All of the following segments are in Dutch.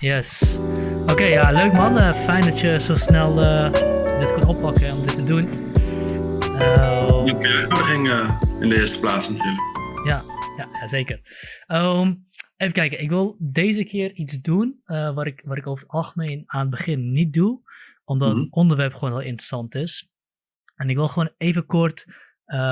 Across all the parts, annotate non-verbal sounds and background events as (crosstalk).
Yes. Oké, ja, leuk man. Uh, fijn dat je zo snel uh, dit kon oppakken om dit te doen. Uh, ik uitnodiging in de eerste plaats natuurlijk. Ja, ja, zeker. Um, even kijken, ik wil deze keer iets doen wat, ik, wat ik over het algemeen aan het begin niet doe, omdat mm -hmm. het onderwerp gewoon heel interessant is. En ik wil gewoon even kort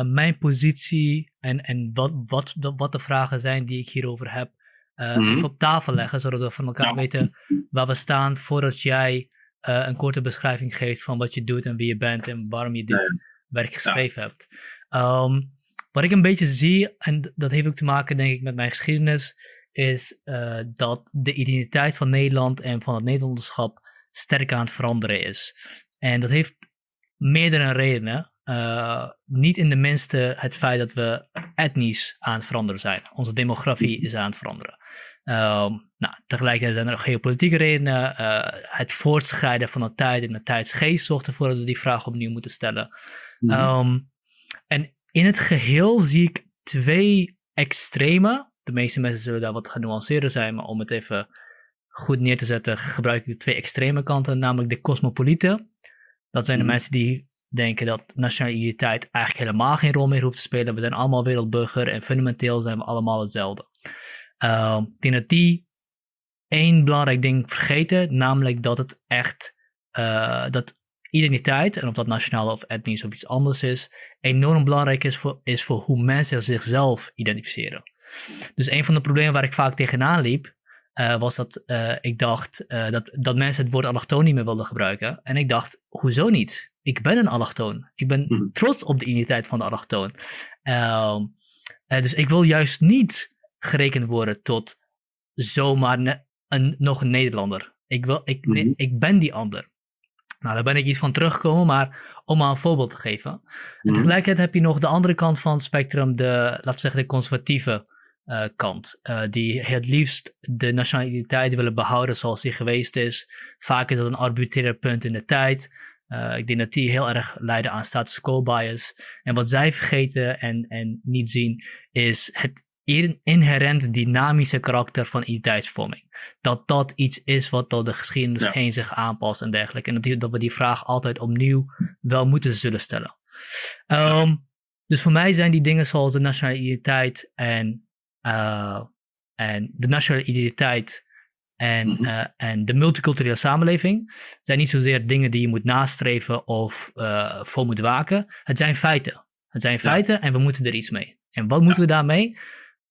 mijn positie en, en wat, wat, de, wat de vragen zijn die ik hierover heb uh, even op tafel leggen, zodat we van elkaar weten waar we staan voordat jij uh, een korte beschrijving geeft van wat je doet en wie je bent en waarom je dit werk geschreven hebt. Um, wat ik een beetje zie, en dat heeft ook te maken denk ik met mijn geschiedenis, is uh, dat de identiteit van Nederland en van het Nederlanderschap sterk aan het veranderen is. En dat heeft meerdere redenen. Uh, niet in de minste het feit dat we etnisch aan het veranderen zijn. Onze demografie is aan het veranderen. Uh, nou, tegelijkertijd zijn er ook geopolitieke redenen. Uh, het voortschrijden van de tijd en de tijdsgeest zorgt ervoor dat we die vraag opnieuw moeten stellen. Um, en in het geheel zie ik twee extreme. De meeste mensen zullen daar wat genuanceerder zijn, maar om het even goed neer te zetten, gebruik ik de twee extreme kanten, namelijk de cosmopolieten. Dat zijn de mhm. mensen die denken dat nationale identiteit eigenlijk helemaal geen rol meer hoeft te spelen. We zijn allemaal wereldburger en fundamenteel zijn we allemaal hetzelfde. Uh, ik denk dat die één belangrijk ding vergeten, namelijk dat het echt, uh, dat identiteit, en of dat nationaal of etnisch of iets anders is, enorm belangrijk is voor, is voor hoe mensen zichzelf identificeren. Dus een van de problemen waar ik vaak tegenaan liep, uh, was dat uh, ik dacht dat, dat mensen het woord allochtoon niet meer wilden gebruiken. En ik dacht, hoezo niet? Ik ben een allochtoon. Ik ben mm. trots op de identiteit van de allochtoon. Ehm, dus ik wil juist niet gerekend worden tot zomaar een, nog een Nederlander. Ik, wil, ik, mm -hmm. ik ben die ander. Nou, daar ben ik iets van teruggekomen, maar om maar een voorbeeld te geven. Mm -hmm. En tegelijkertijd heb je nog de andere kant van het spectrum, de, laten we zeggen, de conservatieve uh, kant. Uh, die het liefst de nationaliteit willen behouden zoals die geweest is. Vaak is dat een arbitrair punt in de tijd. Uh, ik denk dat die heel erg leiden aan status quo bias. En wat zij vergeten en, en niet zien, is het inherent dynamische karakter van identiteitsvorming. Dat dat iets is wat door de geschiedenis ja. heen zich aanpast en dergelijke. En dat, dat we die vraag altijd opnieuw wel moeten zullen stellen. Um, dus voor mij zijn die dingen zoals de nationale identiteit en uh, en de nationale identiteit en, mm -hmm. uh, en de multiculturele samenleving zijn niet zozeer dingen die je moet nastreven of uh, voor moet waken. Het zijn feiten. Het zijn feiten ja. en we moeten er iets mee. En wat moeten ja. we daarmee?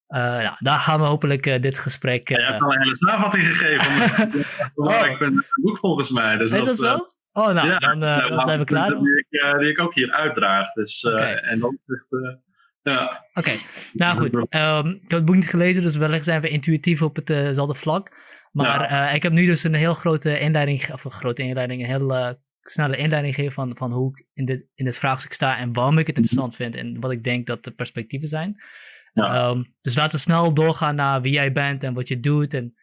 nou, daar gaan we hopelijk dit gesprek. Ja, je hebt al een hele samenvatting gegeven. (laughs) oh. Ik ben het boek volgens mij. Dus is dat, dat zo? Oh, nou, ja, dan, dan zijn we klaar. Die ik, die ik ook hier uitdraag. Dus, okay. En dan zegt. Ja. Oké, okay. nou goed. Um, (laughs) ik heb het boek niet gelezen, dus wellicht zijn we intuïtief op hetzelfde uh vlak. Maar uh, ik heb nu dus een heel grote inleiding, of een grote inleiding, een heel snelle inleiding gegeven van, van hoe ik in dit, in dit vraagstuk sta en waarom ik het interessant vind en wat ik denk dat de perspectieven zijn. Ja. Um, dus laten we snel doorgaan naar wie jij bent en wat je doet en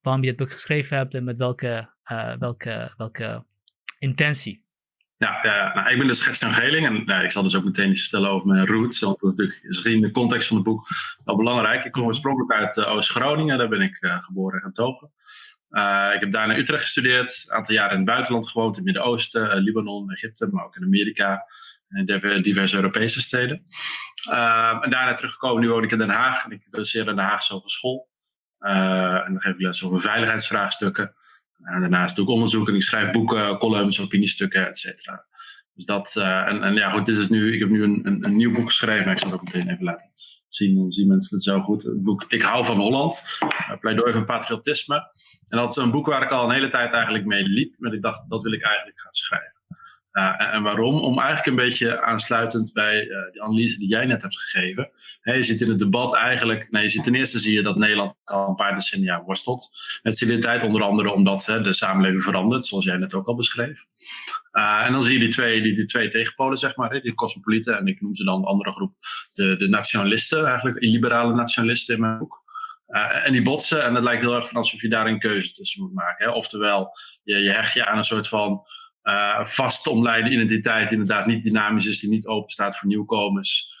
waarom je het boek geschreven hebt en met welke, uh, welke, welke intentie. Ja, nou, ik ben dus Gert-Jan Geling en nou, ik zal dus ook meteen iets vertellen over mijn roots. Want dat is natuurlijk in de context van het boek wel belangrijk. Ik kom oorspronkelijk uit uh, Oost-Groningen, daar ben ik uh, geboren en getogen. Ik heb daar naar Utrecht gestudeerd, een aantal jaren in het buitenland gewoond, in het Midden-Oosten, Libanon, Egypte, maar ook in Amerika en in diverse Europese steden. en daarna teruggekomen, nu woon ik in Den Haag en ik doseer in de Haagse Hogeschool. en dan geef ik les over veiligheidsvraagstukken. En daarnaast doe ik onderzoek en ik schrijf boeken, columns, opiniestukken, et cetera. Dus dat, uh, en, en, ja goed, dit is nu, ik heb nu een, een, een, nieuw boek geschreven, ik zal het ook meteen even laten zien, dan zien mensen het zo goed. Het boek Ik hou van Holland, uh, pleidooi van patriotisme. En dat is een boek waar ik al een hele tijd eigenlijk mee liep, maar ik dacht, dat wil ik eigenlijk gaan schrijven. Uh, en, waarom? Om eigenlijk een beetje aansluitend bij uh, die analyse die jij net hebt gegeven. je ziet in het debat eigenlijk, nee, je ziet ten eerste zie je dat Nederland al een paar decennia worstelt met civiliteit, onder andere omdat de samenleving verandert, zoals jij net ook al beschreef. Uh, en dan zie je die twee, die, twee tegenpolen, zeg maar, die cosmopolieten en ik noem ze dan de andere groep, de, de nationalisten, eigenlijk illiberale nationalisten in mijn boek. Uh, en die botsen, en het lijkt heel erg van alsof je daar een keuze tussen moet maken. Hè? Oftewel, je, je hecht je aan een soort van uh, vast omlijnde identiteit, inderdaad niet dynamisch is, die niet open staat voor nieuwkomers.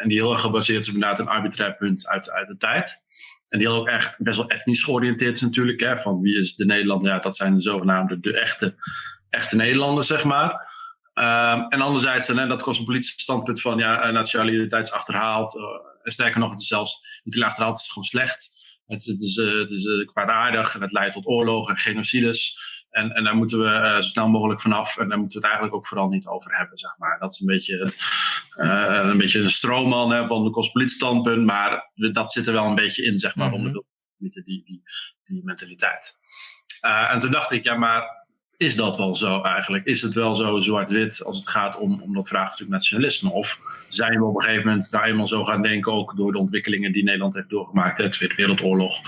en die heel erg gebaseerd is op inderdaad een arbitrair punt uit, uit de tijd. En die ook echt best wel etnisch georiënteerd is natuurlijk. Hè, van wie is de Nederlander? Ja, dat zijn de zogenaamde de echte, echte Nederlanders, zeg maar. Um, en anderzijds, hè, dat cosmopolitische standpunt van ja, nationaliteit is achterhaald. En sterker nog, het is zelfs niet achterhaald, het is gewoon slecht. Het, het is, het is kwaadaardig en het leidt tot oorlogen en genocides. En, en daar moeten we uh, zo snel mogelijk vanaf. En daar moeten we het eigenlijk ook vooral niet over hebben, zeg maar. Dat is een beetje, het, uh, een, beetje een stroomman hè, van de cosmopolitische standpunt. Maar dat zit er wel een beetje in, zeg maar, mm -hmm. onder die, die, die, die mentaliteit. Uh, en toen dacht ik, ja, maar is dat wel zo eigenlijk? Is het wel zo zwart-wit als het gaat om, om dat vraagstuk nationalisme? Of zijn we op een gegeven moment daar eenmaal zo gaan denken, ook door de ontwikkelingen die Nederland heeft doorgemaakt, de Tweede Wereldoorlog,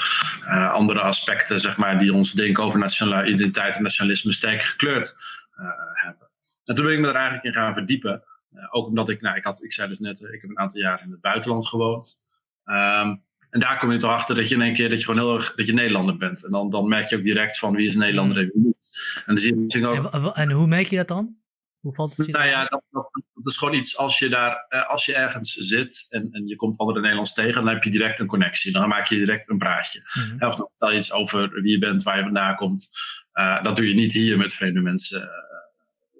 uh, andere aspecten zeg maar, die ons denken over nationale identiteit en nationalisme sterk gekleurd uh, hebben? En toen ben ik me er eigenlijk in gaan verdiepen. Uh, ook omdat ik, nou, ik, had, ik zei dus net, ik heb een aantal jaar in het buitenland gewoond. Um, en daar kom je toch achter dat je in één keer dat je gewoon heel erg dat je Nederlander bent. En dan, dan merk je ook direct van wie is Nederlander en wie niet. En, dan zie je ook, en, hoe merk je dat dan? Hoe valt het je nou ja, dat, dat, dat, is gewoon iets als je daar, als je ergens zit en, en je komt andere Nederlands tegen, dan heb je direct een connectie. Dan maak je direct een praatje. Mm -hmm. Of dan vertel je iets over wie je bent, waar je vandaan komt. Uh, dat doe je niet hier met vreemde mensen.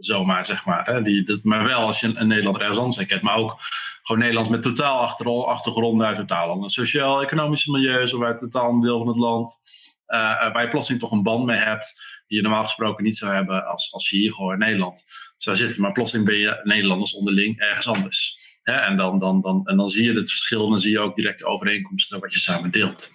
Zomaar, zeg maar. Hè? Die, dat, maar wel als je een, een Nederlander ergens anders kent. Maar ook gewoon Nederlands met totaal achter, achtergronden uit totaal andere sociaal-economische milieus of uit totaal een deel van het land. Uh, waar je plotseling toch een band mee hebt die je normaal gesproken niet zou hebben als, als je hier gewoon in Nederland zou zitten. Maar plotseling ben je Nederlanders onderling ergens anders. Hè? En, dan, dan, dan, en dan zie je het verschil en dan zie je ook direct de overeenkomsten wat je samen deelt.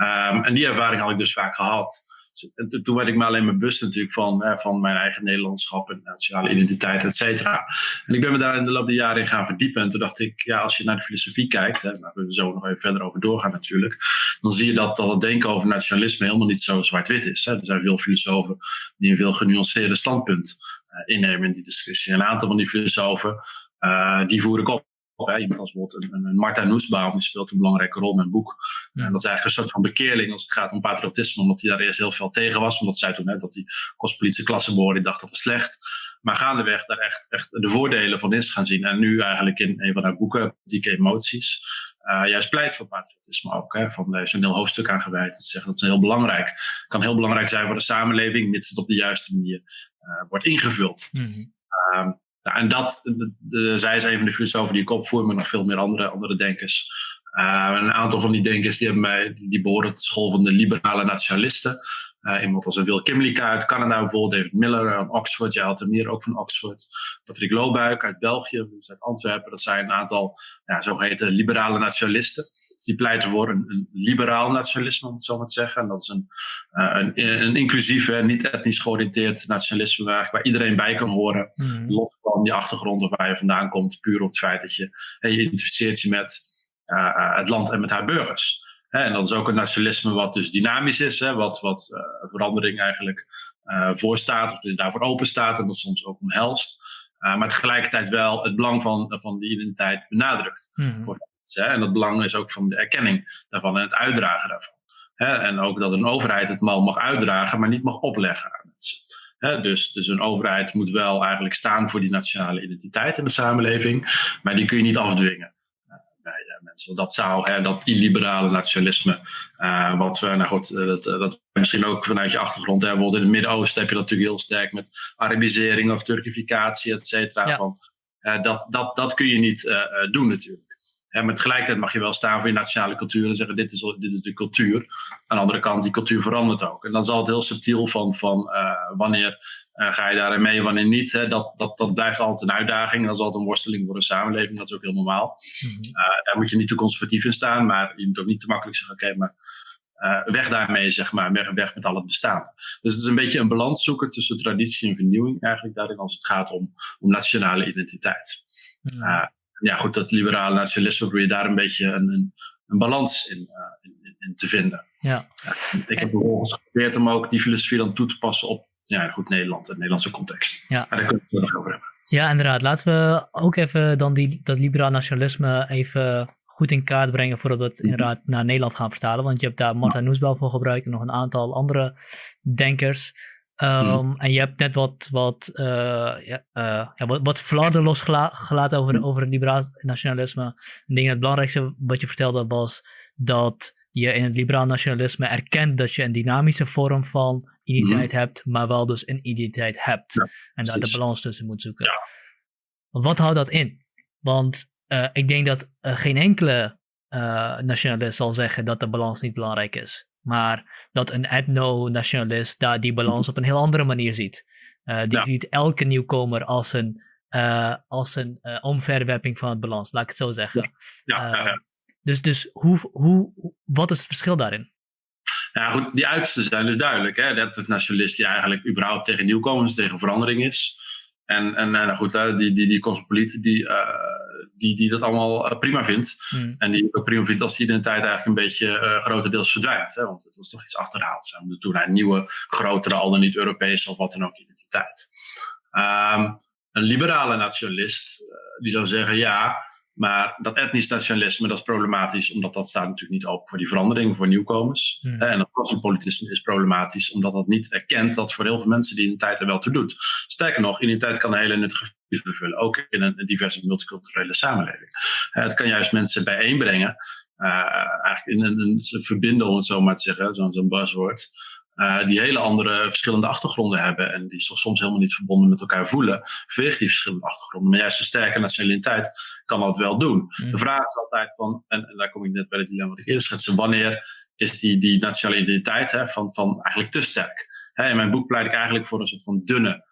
Um, en die ervaring had ik dus vaak gehad. En toen werd ik me alleen maar bewust natuurlijk van, hè, van mijn eigen Nederlandschap en nationale identiteit, et cetera. En ik ben me daar in de loop der jaren in gaan verdiepen. En toen dacht ik, ja, als je naar de filosofie kijkt, hè, waar we zo nog even verder over doorgaan natuurlijk, dan zie je dat, dat het denken over nationalisme helemaal niet zo zwart-wit is. Hè. Er zijn veel filosofen die een veel genuanceerder standpunt uh, innemen in die discussie. En een aantal van die filosofen, uh, die voer ik op. Hè. Iemand als bijvoorbeeld een, een Marta Nussbaum, die speelt een belangrijke rol in mijn boek. Ja. En dat is eigenlijk een soort van bekeerling als het gaat om patriotisme, omdat hij daar eerst heel veel tegen was. Omdat zij toen net dat die kostpolitische klasse behoorde, die dacht dat was slecht. Maar gaandeweg daar echt, echt de voordelen van is gaan zien. En nu eigenlijk in een van haar boeken, Politieke Emoties, uh, juist pleit voor patriotisme ook. Hè. Van, daar is een heel hoofdstuk aan gewijd. Te zeggen dat is heel belangrijk. kan heel belangrijk zijn voor de samenleving, mits het op de juiste manier uh, wordt ingevuld. Mm -hmm. um, nou, en dat, de, zij is een van de filosofen die ik opvoer, maar nog veel meer andere, andere denkers. Uh, een aantal van die denkers die, hebben mij, die behoren tot school van de liberale nationalisten. Uh, iemand als Will Kimlicka uit Canada bijvoorbeeld, David Miller uit Oxford, jij had er meer ook van Oxford. Patrick Loobuik uit België, dus uit Antwerpen. Dat zijn een aantal ja, zogeheten liberale nationalisten. Dus die pleiten voor een, een, liberaal nationalisme, om het zo maar te zeggen. En dat is een, uh, een, een inclusief, en niet etnisch georiënteerd nationalisme waar, waar iedereen bij kan horen. Mm. Los van die achtergrond of waar je vandaan komt, puur op het feit dat je, je identificeert je met uh, het land en met haar burgers. En dat is ook een nationalisme wat dus dynamisch is, hè, wat, wat uh, verandering eigenlijk uh, voorstaat, of dus daarvoor open staat en dat soms ook omhelst. Uh, maar tegelijkertijd wel het belang van, van die identiteit benadrukt. Voor mensen, hè. En dat belang is ook van de erkenning daarvan en het uitdragen daarvan. Hè. En ook dat een overheid het mal mag uitdragen, maar niet mag opleggen aan mensen. Dus, dus een overheid moet wel eigenlijk staan voor die nationale identiteit in de samenleving, maar die kun je niet afdwingen mensen. Dat zou, hè, dat illiberale nationalisme, uh, wat we, nou goed, dat, dat misschien ook vanuit je achtergrond, hè, bijvoorbeeld in het Midden-Oosten heb je dat natuurlijk heel sterk met Arabisering of Turkificatie, et cetera. Ja. Van, uh, dat, dat, dat kun je niet doen natuurlijk. Hè, maar tegelijkertijd mag je wel staan voor je nationale cultuur en zeggen: dit is, dit is de cultuur. Aan de andere kant, die cultuur verandert ook. En dan zal het heel subtiel van, van wanneer uh, ga je daarin mee, wanneer niet? Hè? Dat, dat, dat blijft altijd een uitdaging. Dat is altijd een worsteling voor een samenleving. Dat is ook heel normaal. Uh, daar moet je niet te conservatief in staan. Maar je moet ook niet te makkelijk zeggen: oké, okay, maar weg daarmee, zeg maar. Weg, weg met al het bestaan. Dus het is een beetje een balans zoeken tussen traditie en vernieuwing, eigenlijk daarin, als het gaat om, om nationale identiteit. Mm-hmm. Ja, goed, dat liberale nationalisme probeer je daar een beetje een, een, een balans in, in, in, te vinden. Ja. ik heb bijvoorbeeld geprobeerd om ook die filosofie dan toe te passen op ja, goed Nederland, een Nederlandse context. Ja. daar kunnen we het nog over hebben. Ja, inderdaad. Laten we ook even dan die, dat liberaal nationalisme even goed in kaart brengen voordat we het mhm. inderdaad naar Nederland gaan vertalen. Want je hebt daar Marta Noesbel voor gebruikt en nog een aantal andere denkers. Um, En je hebt net wat, wat, uh, ja, uh, ja, wat, wat flarden losgelaten over, mm. over het liberaal nationalisme. Ik denk het belangrijkste wat je vertelde was dat je in het liberaal nationalisme erkent dat je een dynamische vorm van identiteit mm. hebt, maar wel dus een identiteit hebt. Ja, en daar de balans tussen moet zoeken. Wat houdt dat in? Want uh, ik denk dat geen enkele nationalist zal zeggen dat de balans niet belangrijk is. Maar dat een etno-nationalist daar die balans op een heel andere manier ziet. Uh, die ziet elke nieuwkomer als een, uh, als een uh, omverwerping van het balans, laat ik het zo zeggen. Ja. Ja, dus dus hoe, hoe, wat is het verschil daarin? Ja, goed, die uitersten zijn dus duidelijk. Hè? Dat het nationalist die eigenlijk überhaupt tegen nieuwkomers, tegen verandering is. En, en nou goed, die, die, die cosmopoliet die die, die dat allemaal eh, prima vindt. Hmm. En die ook prima vindt als die identiteit eigenlijk een beetje uh, grotendeels verdwijnt. Hè? Want dat is toch iets achterhaald. Ze moeten toen naar een nieuwe, grotere, al dan niet Europese of wat dan ook identiteit. Um, een liberale nationalist, uh, die zou zeggen ja, maar dat etnisch nationalisme, dat is problematisch, omdat dat staat natuurlijk niet open voor die verandering, voor nieuwkomers. En dat cosmopolitisme is problematisch, omdat dat niet erkent dat voor heel veel mensen die identiteit er wel toe doet. Sterker nog, identiteit kan een hele nuttige functie vervullen, ook in een diverse multiculturele samenleving. het kan juist mensen bijeenbrengen, uh, eigenlijk in een, een, verbinden, om het zo maar te zeggen, zo'n zo buzzword. Uh, die hele andere verschillende achtergronden hebben en die zich soms helemaal niet verbonden met elkaar voelen, vanwege die verschillende achtergronden. Maar juist een sterke nationaliteit kan dat wel doen. Mm. De vraag is altijd van, en, en, daar kom ik net bij het dilemma wat ik eerder schetste, wanneer is die, die nationale identiteit hè, van, van eigenlijk te sterk? Hè, in mijn boek pleit ik eigenlijk voor een soort van dunne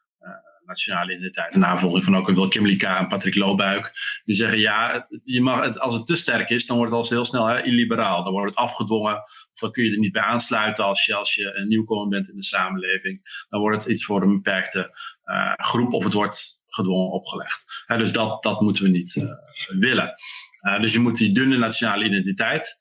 nationale identiteit. En navolging van ook een Wil Kimmelika en Patrick Loobuik. Die zeggen ja, je mag, als het te sterk is, dan wordt het al heel snel hè, illiberaal. Dan wordt het afgedwongen. Of dan kun je er niet bij aansluiten als je, als je een nieuwkomer bent in de samenleving. Dan wordt het iets voor een beperkte uh, groep of het wordt gedwongen opgelegd. dus dat, dat moeten we niet uh, willen. Uh, dus je moet die dunne nationale identiteit.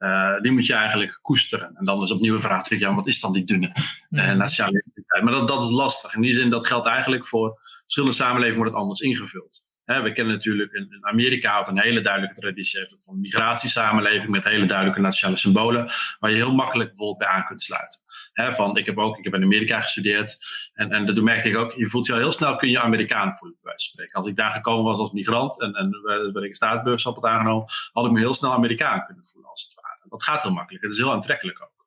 Uh, die moet je eigenlijk koesteren. En dan is opnieuw een vraag ja, wat is dan die dunne uh, nationale identiteit? Maar dat, dat is lastig. In die zin, dat geldt eigenlijk voor verschillende samenlevingen wordt het anders ingevuld. Hè, we kennen natuurlijk, in, Amerika had een hele duidelijke traditie heeft van een migratiesamenleving met hele duidelijke nationale symbolen, waar je heel makkelijk bijvoorbeeld bij aan kunt sluiten. Hè, van, ik heb ook, ik heb in Amerika gestudeerd en, en dat merkte ik ook, je voelt je al heel snel, kun je Amerikaan voelen, bij wijze van spreken. Als ik daar gekomen was als migrant en, en ben ik een staatsburgerschap had aangenomen, had ik me heel snel Amerikaan kunnen voelen, als het ware. Dat gaat heel makkelijk. Het is heel aantrekkelijk ook.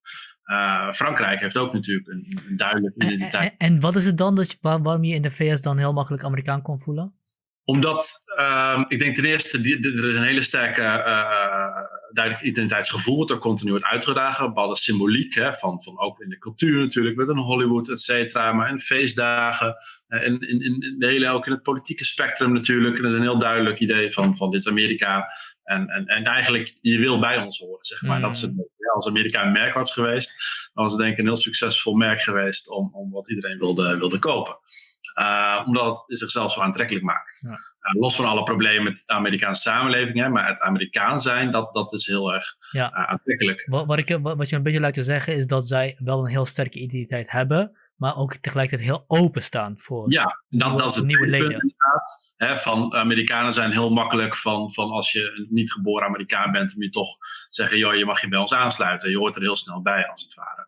Uh, Frankrijk heeft ook natuurlijk een, een duidelijke identiteit. En, en, wat is het dan dat waar, waarom je in de VS dan heel makkelijk Amerikaan kon voelen? Omdat, uh, ik denk ten eerste, die, er is een hele sterke uh, duidelijk identiteitsgevoel wat er continu wordt uitgedragen. Bepaalde symboliek, hè, van, van ook in de cultuur natuurlijk, met een Hollywood, et cetera. Maar in feestdagen, en in, in, in, de hele, ook in het politieke spectrum natuurlijk. En dat is een heel duidelijk idee van, van dit is Amerika. En, en, en eigenlijk, je wil bij ons horen, zeg maar. Dat is het, mm. ja, als Amerika een merk was geweest, dan was het denk ik een heel succesvol merk geweest om, om wat iedereen wilde, wilde kopen. Uh, omdat het zichzelf zo aantrekkelijk maakt. Ja. Uh, los van alle problemen met de Amerikaanse samenleving, hè, maar het Amerikaan zijn, dat, dat is heel erg ja. uh, aantrekkelijk. Wat, wat, ik, wat, wat je een beetje lijkt te zeggen, is dat zij wel een heel sterke identiteit hebben, maar ook tegelijkertijd heel openstaan voor ja, dat, dat is het nieuwe leden. Hè, van Amerikanen zijn heel makkelijk van, van als je een niet geboren Amerikaan bent, om je toch zeggen, joh, je mag je bij ons aansluiten. Je hoort er heel snel bij, als het ware.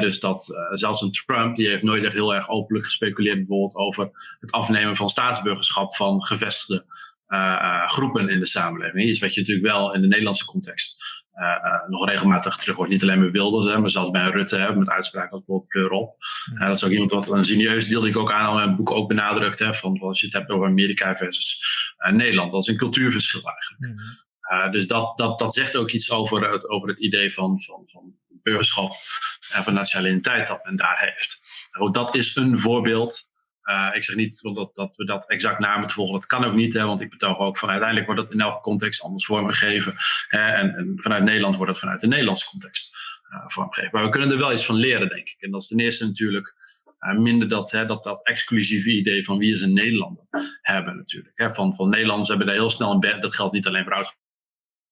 Dus dat uh, zelfs een Trump, die heeft nooit echt heel erg openlijk gespeculeerd bijvoorbeeld over het afnemen van staatsburgerschap van gevestigde uh, groepen in de samenleving. Iets wat je natuurlijk wel in de Nederlandse context uh, nog regelmatig terug wordt. Niet alleen bij Wilders, hè, maar zelfs bij Rutte hè, met uitspraken als bijvoorbeeld pleur op. Uh, dat is ook iemand wat een serieus deel die ik ook aan al in mijn boek ook benadrukt. Hè, van als je het hebt over Amerika versus Nederland. Dat is een cultuurverschil eigenlijk. Mm. dus dat, dat, dat zegt ook iets over het, over het idee van, van, van burgerschap en van nationaliteit dat men daar heeft. Nou, dat is een voorbeeld uh, ik zeg niet dat, dat we dat exact na moeten volgen. Dat kan ook niet, hè, want ik betoog ook van uiteindelijk wordt dat in elke context anders vormgegeven. Hè, en, en, vanuit Nederland wordt dat vanuit de Nederlandse context uh, vormgegeven. Maar we kunnen er wel iets van leren, denk ik. En dat is ten eerste natuurlijk uh, minder dat, hè, dat, dat exclusieve idee van wie is een Nederlander hebben natuurlijk. Hè. Van, van Nederlanders hebben daar heel snel een bed. Dat geldt niet alleen voor ouders.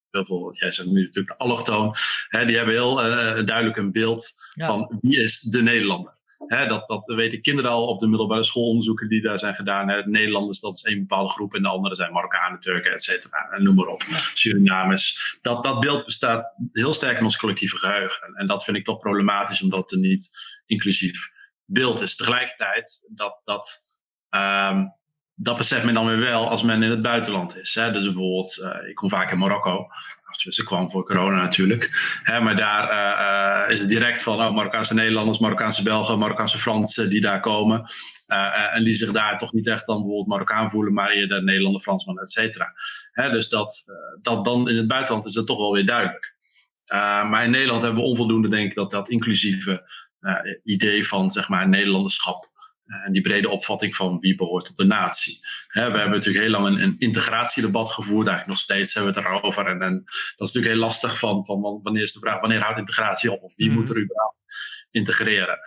Bijvoorbeeld, jij zegt nu natuurlijk de allochtoon. Hè, die hebben heel duidelijk een beeld van wie is de Nederlander dat, dat weten kinderen al op de middelbare schoolonderzoeken die daar zijn gedaan. Hè. Nederlanders, dat is één bepaalde groep. En de andere zijn Marokkanen, Turken, et cetera. En noem maar op. Surinamers. Dat, dat beeld bestaat heel sterk in ons collectieve geheugen. En, en dat vind ik toch problematisch, omdat het niet inclusief beeld is. Tegelijkertijd, dat, dat, um, dat beseft men dan weer wel als men in het buitenland is. Hè? Dus bijvoorbeeld, uh, ik kom vaak in Marokko. Ze kwam voor corona natuurlijk. Hè, maar daar uh, uh, is het direct van oh, Marokkaanse Nederlanders, Marokkaanse Belgen, Marokkaanse Fransen die daar komen. En die zich daar toch niet echt dan bijvoorbeeld Marokkaan voelen, maar eerder Nederlander, Fransman, et cetera. Dus dat, dat dan in het buitenland is dat toch wel weer duidelijk. maar in Nederland hebben we onvoldoende, denk ik, dat dat inclusieve idee van zeg maar Nederlanderschap en die brede opvatting van wie behoort tot de natie. we hebben natuurlijk heel lang een, een, integratiedebat gevoerd, eigenlijk nog steeds hebben we het erover. En, en, dat is natuurlijk heel lastig van, van wanneer is de vraag, wanneer houdt integratie op? Of wie mm. moet er überhaupt integreren?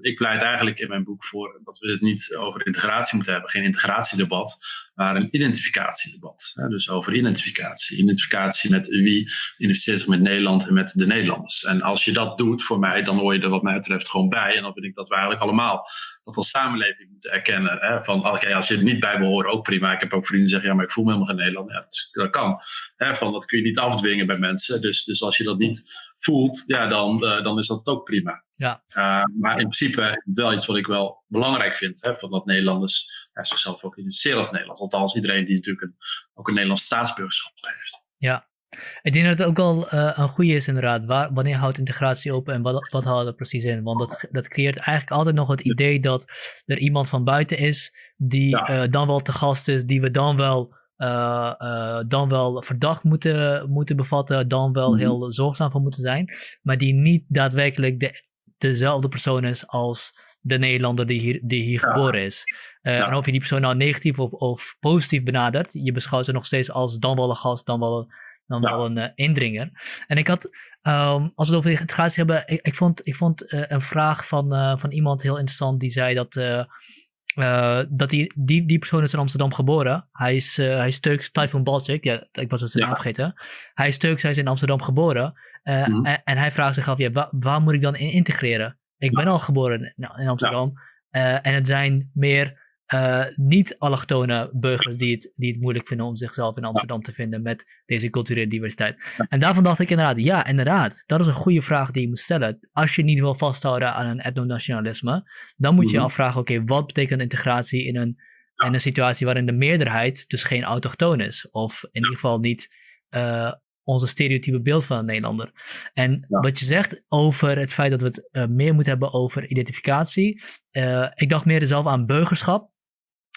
Ik pleit eigenlijk in mijn boek voor dat we het niet over integratie moeten hebben, geen integratiedebat, maar een identificatiedebat. dus over identificatie. Identificatie met wie identificeert zich met Nederland en met de Nederlanders. En als je dat doet voor mij, dan hoor je er wat mij betreft gewoon bij. En dan vind ik dat we eigenlijk allemaal dat als samenleving moeten erkennen. Hè, van oké, als je er niet bij behoort, ook prima. Ik heb ook vrienden die zeggen, ja, maar ik voel me helemaal geen Nederlander. Ja, dat, kan. Hè, van, dat kun je niet afdwingen bij mensen. Dus, dus als je dat niet voelt, ja, dan, uh, dan is dat ook prima. Ja. Uh, maar in principe wel iets wat ik wel belangrijk vind. Hè, van dat Nederlanders ja, zichzelf ook identificeren als Nederlands. Althans, iedereen die natuurlijk een, ook een Nederlands staatsburgerschap heeft. Ja. Ik denk dat het ook wel uh, een goede is inderdaad. Waar, wanneer houdt integratie open en wat, wat houdt er precies in? Want dat, dat creëert eigenlijk altijd nog het idee dat er iemand van buiten is die ja. dan wel te gast is, die we dan wel uh, dan wel verdacht moeten, moeten bevatten, dan wel mhm. heel zorgzaam voor moeten zijn, maar die niet daadwerkelijk de, dezelfde persoon is als de Nederlander die hier, die hier geboren is. Uh, ja. En of je die persoon nou negatief of, of positief benadert, je beschouwt ze nog steeds als dan wel een gast, dan wel, dan wel een indringer. En ik had, um, als we het over integratie hebben, ik, ik vond, ik vond een vraag van, van iemand heel interessant die zei dat uh, dat die, die, die persoon is in Amsterdam geboren. Hij is, uh, hij is Turks, Typhoon Balcik. Ja, ik was het ja. vergeten. Hij is Turks, hij is in Amsterdam geboren. Uh, mm -hmm. en, en, hij vraagt zich af, ja, waar, waar moet ik dan in integreren? Ik ben al geboren in, in Amsterdam. Ja. en het zijn meer uh, niet-allochtone burgers die het, die het moeilijk vinden om zichzelf in Amsterdam te vinden met deze culturele diversiteit. En daarvan dacht ik inderdaad, ja, inderdaad, dat is een goede vraag die je moet stellen. Als je niet wil vasthouden aan een etnonationalisme, dan moet je je mhm. afvragen, oké, wat betekent integratie in een, in een situatie waarin de meerderheid dus geen autochtoon is? Of in ieder geval niet uh, onze stereotype beeld van een Nederlander. En wat je zegt over het feit dat we het uh, meer moeten hebben over identificatie. Uh, ik dacht meer zelf aan burgerschap.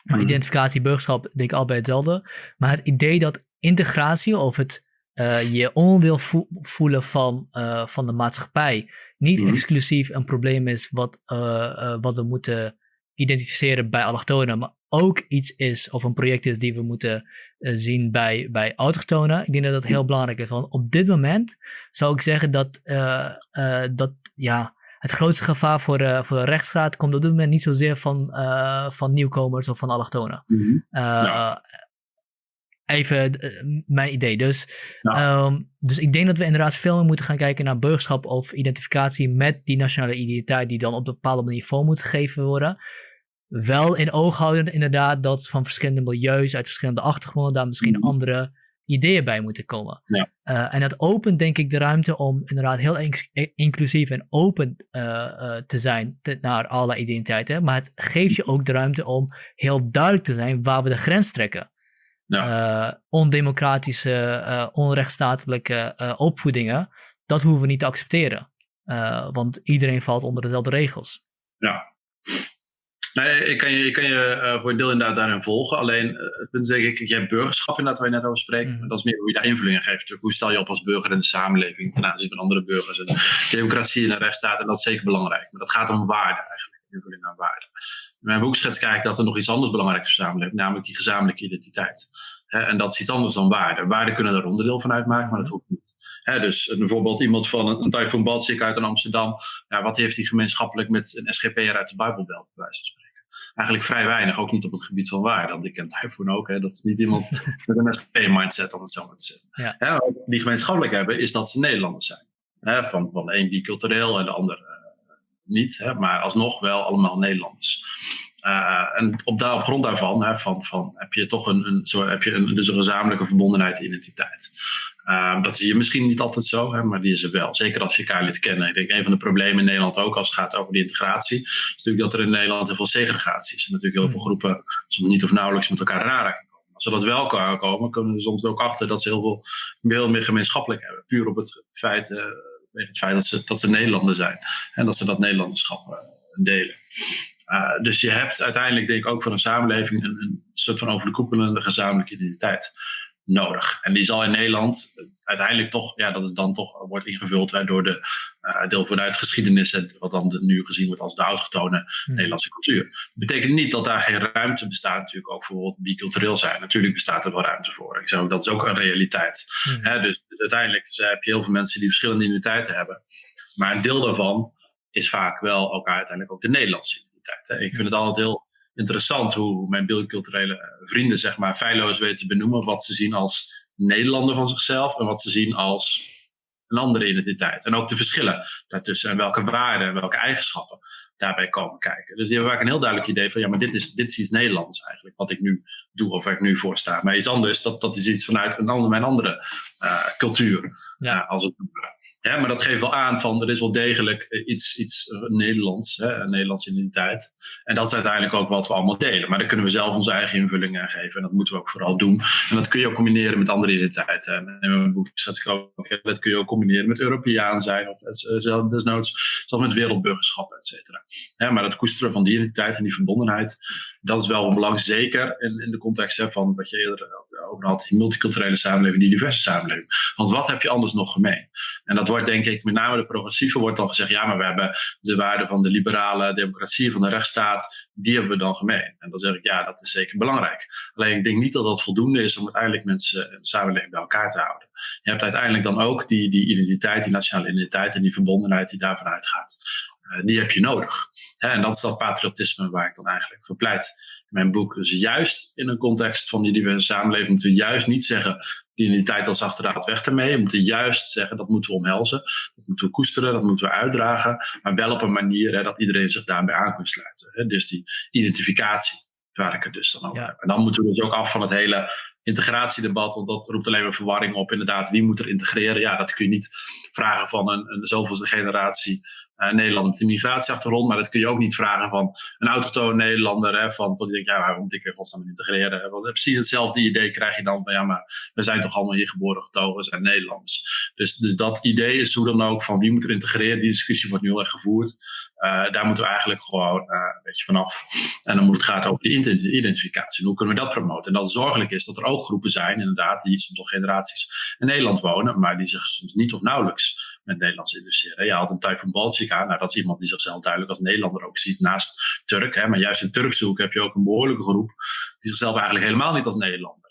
Maar mhm. identificatie, burgerschap, denk ik allebei hetzelfde. Maar het idee dat integratie of het uh, je onderdeel voelen van, uh, van de maatschappij niet mm. exclusief een probleem is wat, uh, wat we moeten identificeren bij allochtonen, maar ook iets is of een project is die we moeten zien bij, bij autochtonen. Ik denk dat dat heel belangrijk is. Want op dit moment zou ik zeggen dat, dat ja, het grootste gevaar voor de, voor de rechtsstaat komt op dit moment niet zozeer van, uh, van nieuwkomers of van allochtonen. Mm -hmm. uh, Even mijn idee. Dus, ja. um, dus ik denk dat we inderdaad veel meer moeten gaan kijken naar burgerschap of identificatie met die nationale identiteit die dan op een bepaalde manier vorm moet gegeven worden. Wel in oog houden inderdaad dat van verschillende milieus, uit verschillende achtergronden, daar misschien mm -hmm. andere ideeën bij moeten komen. Ja. Uh, en dat opent denk ik de ruimte om inderdaad heel inclusief en open uh, uh, te zijn te, naar alle identiteiten. Maar het geeft je ook de ruimte om heel duidelijk te zijn waar we de grens trekken. Ja. ondemocratische, onrechtstatelijke opvoedingen, dat hoeven we niet te accepteren. want iedereen valt onder dezelfde regels. Ja, Nee, ik kan je, ik kan je uh, voor een deel inderdaad daarin volgen. Alleen uh, het punt is denk ik, je hebt burgerschap inderdaad waar je net over spreekt. Mm. Dat is meer hoe je daar invulling aan geeft. Hoe stel je op als burger in de samenleving ten aanzien van andere burgers. En democratie en de rechtsstaat, en dat is zeker belangrijk. Maar dat gaat om waarde eigenlijk, invulling aan waarde. In mijn boek schets kijk dat er nog iets anders belangrijk is voor samenleving, namelijk die gezamenlijke identiteit. en dat is iets anders dan waarde. Waarden kunnen er onderdeel van uitmaken, maar dat hoeft niet. dus bijvoorbeeld iemand van een, een Typhoon Balsik uit Amsterdam. Ja, wat heeft hij gemeenschappelijk met een SGP'er uit de Bijbelbelt, bij wijze van spreken? Eigenlijk vrij weinig, ook niet op het gebied van waarde. Want ik ken Typhoon ook, hè, dat is niet iemand (laughs) met een SGP-mindset om het zo maar te zeggen. Ja. wat die gemeenschappelijk hebben, is dat ze Nederlanders zijn. Hè, van, van de een bicultureel en de ander uh, niet, hè, maar alsnog wel allemaal Nederlanders. Uh, en op, daar, op grond daarvan hè, van, van, heb je toch een, een, zo, heb je een, dus een gezamenlijke verbondenheid identiteit. Ehm, dat zie je misschien niet altijd zo, hè, maar die is er wel. Zeker als je elkaar leert kennen. Ik denk een van de problemen in Nederland ook als het gaat over de integratie, is natuurlijk dat er in Nederland heel veel segregatie is. En natuurlijk heel veel hmm. groepen soms niet of nauwelijks met elkaar in aanraking komen. Als ze dat wel komen, komen we soms ook achter dat ze heel veel, veel meer gemeenschappelijk hebben. Puur op het feit, uh, het feit dat, ze, dat ze Nederlander zijn. En dat ze dat Nederlanderschap uh, delen. Uh, dus je hebt uiteindelijk, denk ik, ook voor een samenleving een, een soort van overkoepelende gezamenlijke identiteit nodig. En die zal in Nederland uiteindelijk toch, ja, dat is dan toch wordt ingevuld door de uh, deel vanuit geschiedenis en wat dan nu gezien wordt als de autochtone hmm. Nederlandse cultuur. Dat betekent niet dat daar geen ruimte bestaat, natuurlijk ook voor bicultureel zijn. Natuurlijk bestaat er wel ruimte voor. Ik zeg dat is ook een realiteit. Hmm. dus, dus, uiteindelijk heb je heel veel mensen die verschillende identiteiten hebben. Maar een deel daarvan is vaak wel elkaar uiteindelijk ook de Nederlandse identiteit. Hè. Ik vind het altijd heel interessant hoe mijn biculturele vrienden zeg maar feilloos weten te benoemen wat ze zien als Nederlander van zichzelf en wat ze zien als een andere identiteit. En ook de verschillen daartussen en welke waarden en welke eigenschappen daarbij komen kijken. Dus die hebben vaak een heel duidelijk idee van ja, maar dit is, dit is iets Nederlands eigenlijk, wat ik nu doe of waar ik nu voor sta. Maar iets anders, dat, dat is iets vanuit een ander, mijn andere uh, cultuur. Ja. Uh, als het, ja, maar dat geeft wel aan van er is wel degelijk eh, iets, iets Nederlands, hè, een Nederlandse identiteit. En dat is uiteindelijk ook wat we allemaal delen. Maar daar kunnen we zelf onze eigen invulling aan geven. En dat moeten we ook vooral doen. En dat kun je ook combineren met andere identiteiten. En in mijn boek schets ik ook, dat kun je ook combineren met Europeaan zijn. Of desnoods zelfs met wereldburgerschap, et cetera. Maar het koesteren van die identiteit en die verbondenheid, dat is wel van belang. Zeker in, in de context hè, van wat je eerder over had, die multiculturele samenleving, die diverse samenleving. Want wat heb je anders nog gemeen? En dat wordt denk ik, met name de progressieve wordt dan gezegd, ja, maar we hebben de waarden van de liberale democratie, van de rechtsstaat, die hebben we dan gemeen. En dan zeg ik, ja, dat is zeker belangrijk. Alleen ik denk niet dat dat voldoende is om uiteindelijk mensen en de samenleving bij elkaar te houden. Je hebt uiteindelijk dan ook die, die identiteit, die nationale identiteit en die verbondenheid die daarvan uitgaat. Uh, die heb je nodig. En dat is dat patriotisme waar ik dan eigenlijk voor pleit in mijn boek. Dus juist in een context van die diverse samenleving moeten we juist niet zeggen die identiteit als achterraad weg ermee. We moeten juist zeggen dat moeten we omhelzen. Dat moeten we koesteren, dat moeten we uitdragen. Maar wel op een manier hè, dat iedereen zich daarbij aan kan sluiten. Hè. Dus die identificatie waar ik het dus dan over heb. En dan moeten we dus ook af van het hele integratiedebat, want dat roept alleen maar verwarring op. Inderdaad, wie moet er integreren? Ja, dat kun je niet vragen van een, een zoveelste generatie uh, Nederlander met een migratieachtergrond. Maar dat kun je ook niet vragen van een autochtone Nederlander. Hè, van, die denkt, ja, waarom moet ik er godsnaam integreren? Want precies hetzelfde idee krijg je dan van, ja, maar we zijn toch allemaal hier geboren, getogen, zijn Nederlands. Dus, dus dat idee is hoe dan ook van wie moet er integreren. Die discussie wordt nu heel erg gevoerd. Uh, daar moeten we eigenlijk gewoon uh, een beetje vanaf. En dan moet het gaan over de identificatie. En hoe kunnen we dat promoten? En dat het zorgelijk is dat er ook groepen zijn, inderdaad, die soms al generaties in Nederland wonen, maar die zich soms niet of nauwelijks met Nederlands interesseren. Je had een Typhoon Baltica, nou dat is iemand die zichzelf duidelijk als Nederlander ook ziet, naast Turk. Hè, maar juist in Turkse hoek heb je ook een behoorlijke groep die zichzelf eigenlijk helemaal niet als Nederlander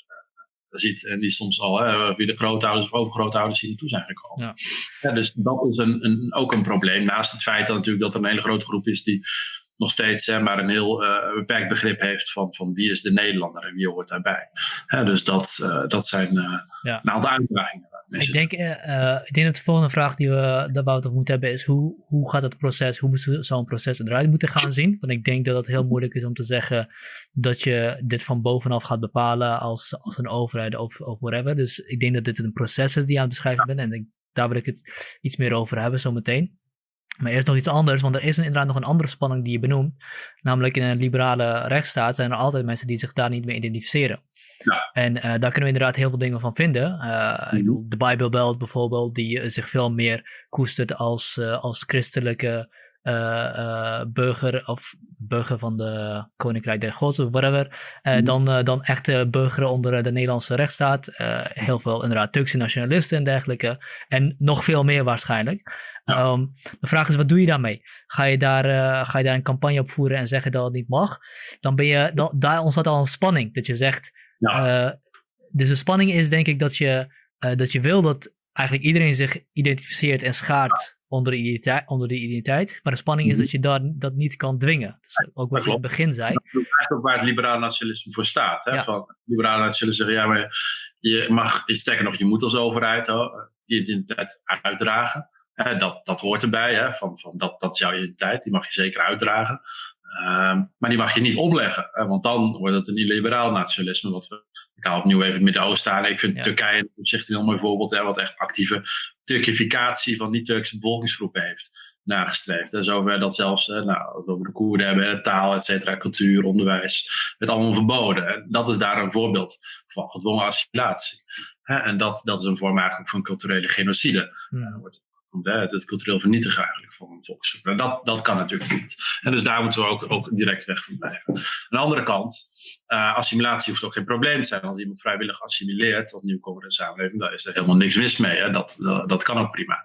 ziet. En die soms al hè, via de grootouders of overgrootouders hier naartoe zijn gekomen. Ja. ja. dus dat is een, een, ook een probleem. Naast het feit dat natuurlijk dat er een hele grote groep is die nog steeds hè, maar een heel uh, beperkt begrip heeft van, van wie is de Nederlander en wie hoort daarbij. Hè, dus dat, uh, dat zijn uh, ja. een aantal uitdagingen. Ik denk, ik denk dat de volgende vraag die we daarbij moeten hebben is hoe, hoe gaat het proces, hoe moet zo'n proces eruit moeten gaan zien? Want ik denk dat het heel moeilijk is om te zeggen dat je dit van bovenaf gaat bepalen als, als een overheid of, of whatever. Dus ik denk dat dit een proces is die je aan het beschrijven bent en ik, daar wil ik het iets meer over hebben zometeen. Maar eerst nog iets anders, want er is inderdaad nog een andere spanning die je benoemt. Namelijk in een liberale rechtsstaat zijn er altijd mensen die zich daar niet mee identificeren. Ja. En uh, daar kunnen we inderdaad heel veel dingen van vinden. Uh, Ik mhm. bedoel, de Bijbelbelt bijvoorbeeld, die zich veel meer koestert als, als christelijke burger of burger van de Koninkrijk der Gods of whatever, mm. dan, dan echte burger onder de Nederlandse rechtsstaat. heel veel inderdaad Turkse nationalisten en dergelijke. En nog veel meer waarschijnlijk. Um, de vraag is, wat doe je daarmee? Ga je daar, ga je daar een campagne op voeren en zeggen dat het niet mag? Dan ben je, dan, daar ontstaat al een spanning. Dat je zegt, ja. dus de spanning is denk ik dat je, dat je wil dat eigenlijk iedereen zich identificeert en schaart onder de identiteit. Onder de identiteit. Maar de spanning is mhm. dat je daar, dat niet kan dwingen. Dus ook wat je in het begin zei. Dat is ook waar het liberaal nationalisme voor staat. Hè? Van, liberaal nationalisme zeggen, ja, maar je mag, sterker nog, je moet als overheid die identiteit uitdragen. dat, dat hoort erbij, hè? Van, van dat, dat is jouw identiteit, die mag je zeker uitdragen. Um, maar die mag je niet opleggen, want dan wordt het een illiberaal nationalisme, wat we ik haal opnieuw even het Midden-Oosten aan. Ik vind Turkije op zich een heel mooi voorbeeld, hè, wat echt actieve Turkificatie van niet-Turkse bevolkingsgroepen heeft nagestreefd. En zover dat zelfs, nou, als we over de Koerden hebben, taal, et cetera, cultuur, onderwijs, het allemaal verboden. En dat is daar een voorbeeld van gedwongen assimilatie. En dat, dat is een vorm eigenlijk van culturele genocide. Ja. wordt het, cultureel vernietigen eigenlijk van een volksgroep. Dat, dat kan natuurlijk niet. En dus daar moeten we ook, ook direct weg van blijven. Aan de andere kant, uh, assimilatie hoeft ook geen probleem te zijn. Als iemand vrijwillig assimileert als nieuwkomer in de samenleving, dan is er helemaal niks mis mee. Hè? Dat, dat, kan ook prima.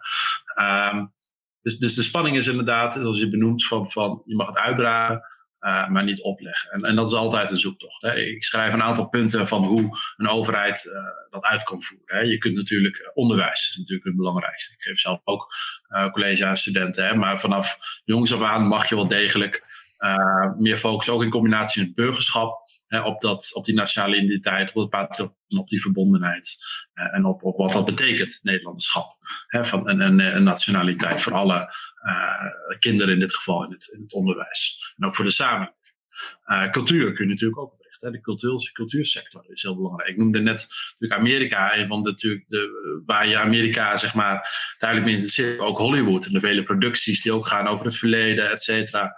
Um, dus, dus de spanning is inderdaad, zoals je benoemt, van, van je mag het uitdragen. Uh, maar niet opleggen. En, en, dat is altijd een zoektocht. Hè. Ik schrijf een aantal punten van hoe een overheid uh, dat uit kan voeren. Hè. Je kunt natuurlijk, eh, onderwijs is natuurlijk het belangrijkste. Ik geef zelf ook uh, college aan studenten. Hè, maar vanaf jongs af aan mag je wel degelijk uh, meer focus ook in combinatie met burgerschap. Hè, op, dat, op die nationale identiteit, op op die verbondenheid. Uh, en op, op wat dat betekent, Nederlanderschap. Hè, van een, een, een, nationaliteit voor alle uh, kinderen in dit geval in het, in het onderwijs. En ook voor de samenleving. cultuur kun je natuurlijk ook oprichten. De cultuur, cultuursector is heel belangrijk. Ik noemde net natuurlijk Amerika, een van de, natuurlijk de, waar je Amerika zeg maar duidelijk mee interesseert. Ook Hollywood en de vele producties die ook gaan over het verleden, et cetera.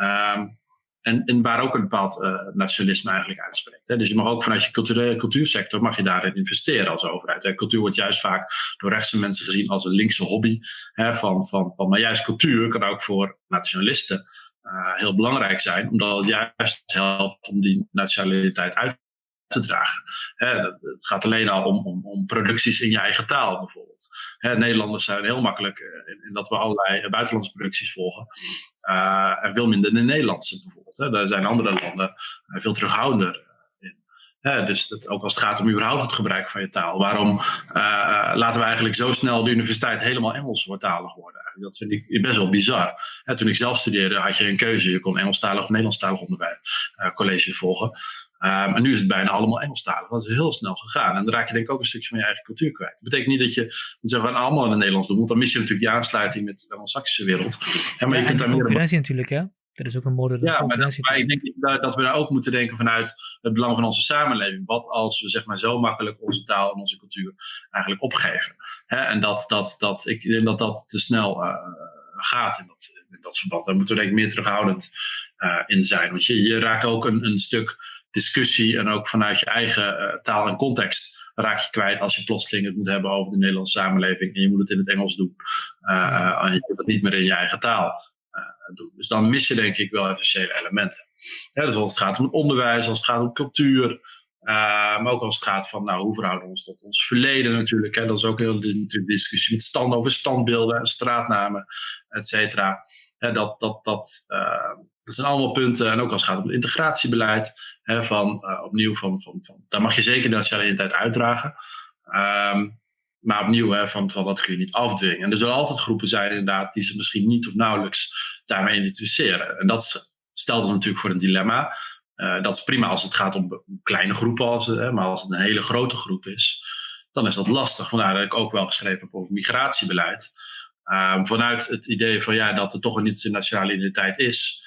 Um, en, waar ook een bepaald uh, nationalisme eigenlijk uitspreekt. Hè. Dus je mag ook vanuit je culturele cultuursector mag je daarin investeren als overheid. Hè. Cultuur wordt juist vaak door rechtse mensen gezien als een linkse hobby. Hè, van, van, van, maar juist cultuur kan ook voor nationalisten uh, heel belangrijk zijn, omdat het juist helpt om die nationaliteit uit te dragen. het gaat alleen al om, om, om, producties in je eigen taal bijvoorbeeld. Nederlanders zijn heel makkelijk eh, in, in, dat we allerlei buitenlandse producties volgen. Uh, en veel minder de Nederlandse bijvoorbeeld. Daar zijn andere landen eh, veel terughoudender in. dus ook als het gaat om überhaupt het gebruik van je taal. Waarom laten we eigenlijk zo snel de universiteit helemaal Engels worden worden? Dat vind ik best wel bizar. toen ik zelf studeerde had je een keuze. Je kon Engelstalig of Nederlandstalig onderwijs, uh, college volgen. Um, en nu is het bijna allemaal Engelstalig. Dat is heel snel gegaan. En dan raak je denk ik ook een stukje van je eigen cultuur kwijt. Dat betekent niet dat je allemaal in het Nederlands doen. Want dan mis je natuurlijk die aansluiting met de Anglo-Saxische wereld. Ja, maar je kunt daar concurrentie natuurlijk, hè? Er is ook een moderne Ja, maar, dat, maar ik denk dat we daar ook moeten denken vanuit het belang van onze samenleving. Wat als we zeg maar zo makkelijk onze taal en onze cultuur eigenlijk opgeven. Hè? En dat, dat, dat, ik denk dat dat te snel uh, gaat in dat, in dat verband. Daar moeten we denk ik meer terughoudend uh, in zijn. Want je, je raakt ook een, een stuk discussie en ook vanuit je eigen uh, taal en context raak je kwijt als je plotseling het moet hebben over de Nederlandse samenleving en je moet het in het Engels doen. Uh, en je kunt het niet meer in je eigen taal doen. Dus dan mis je denk ik wel essentiële elementen. Ja, dus als het gaat om onderwijs, als het gaat om cultuur, maar ook als het gaat van nou, hoe verhouden we ons tot ons verleden natuurlijk. Hè? Dat is ook heel de discussie met stand over standbeelden, straatnamen, et cetera. dat, dat, dat, dat zijn allemaal punten. En ook als het gaat om integratiebeleid. Hè, van, uh, opnieuw, van, van, van, daar mag je zeker de nationale identiteit uitdragen. Um, maar opnieuw, hè, van, van dat kun je niet afdwingen. En er zullen altijd groepen zijn inderdaad die ze misschien niet of nauwelijks daarmee identificeren. En dat stelt ons natuurlijk voor een dilemma. Uh, dat is prima als het gaat om kleine groepen, als, hè, maar als het een hele grote groep is, dan is dat lastig. Vandaar dat ik ook wel geschreven heb over migratiebeleid. Um, vanuit het idee van ja, dat er toch een niet-nationale identiteit is,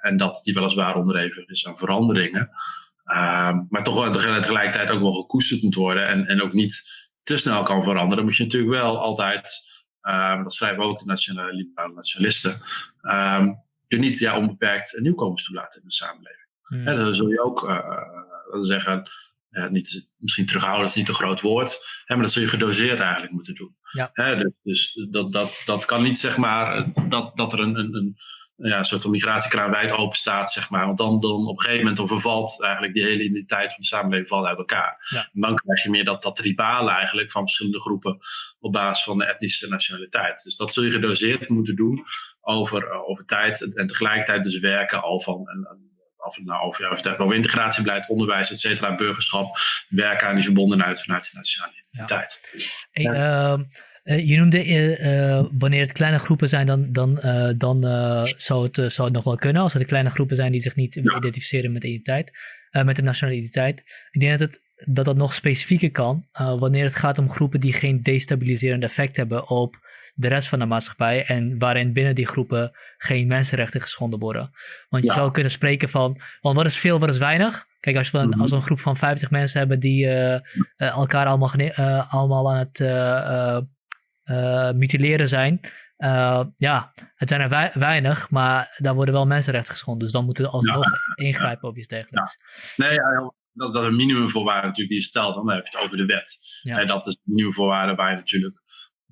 en dat die weliswaar onderhevig is aan veranderingen. Uh, maar toch tegelijkertijd ook wel gekoesterd moet worden en, en ook niet te snel kan veranderen. Moet je natuurlijk wel altijd, uh, dat schrijven ook de nationale, liberale nationalisten, ehm, je niet ja, onbeperkt nieuwkomers toelaten in de samenleving. Hmm. dan zul je ook uh, zeggen, niet, misschien terughouden is niet een groot woord, hè, maar dat zul je gedoseerd eigenlijk moeten doen. Ja. dus, dus dat, dat, dat kan niet zeg maar dat, dat er een, een ja, een soort van migratiekraan wijd open staat, zeg maar. Want dan, dan op een gegeven moment dan vervalt eigenlijk die hele identiteit van de samenleving valt uit elkaar. Ja. En dan krijg je meer dat, dat tribale eigenlijk van verschillende groepen op basis van de etnische nationaliteit. Dus dat zul je gedoseerd moeten doen over, uh, over tijd en, tegelijkertijd dus werken al van en, of het nou over, ja, of het over integratiebeleid, onderwijs, et cetera, burgerschap, werken aan die verbondenheid vanuit de nationale identiteit. Ja. Hey, uh, uh, je noemde uh, wanneer het kleine groepen zijn, dan, dan, dan zou, het, zou het nog wel kunnen. Als het kleine groepen zijn die zich niet identificeren met de identiteit, met de nationale identiteit. Ik denk dat het, dat, dat nog specifieker kan wanneer het gaat om groepen die geen destabiliserend effect hebben op de rest van de maatschappij en waarin binnen die groepen geen mensenrechten geschonden worden. Want je zou kunnen spreken van, want wat is veel, wat is weinig? Kijk, als we een, Mhm. als we een groep van 50 mensen hebben die eh, eh, elkaar allemaal, eh, allemaal aan het eh, eh, eh, mutileren zijn. eh, ja, het zijn er wei- weinig, maar daar worden wel mensenrechten geschonden. Dus dan moeten we alsnog (laughs) ingrijpen of iets dergelijks. Nee, ja, dat, dat is een minimumvoorwaarde natuurlijk die je stelt. Dan heb je het over de wet. Ja. En dat is een minimumvoorwaarde waar je natuurlijk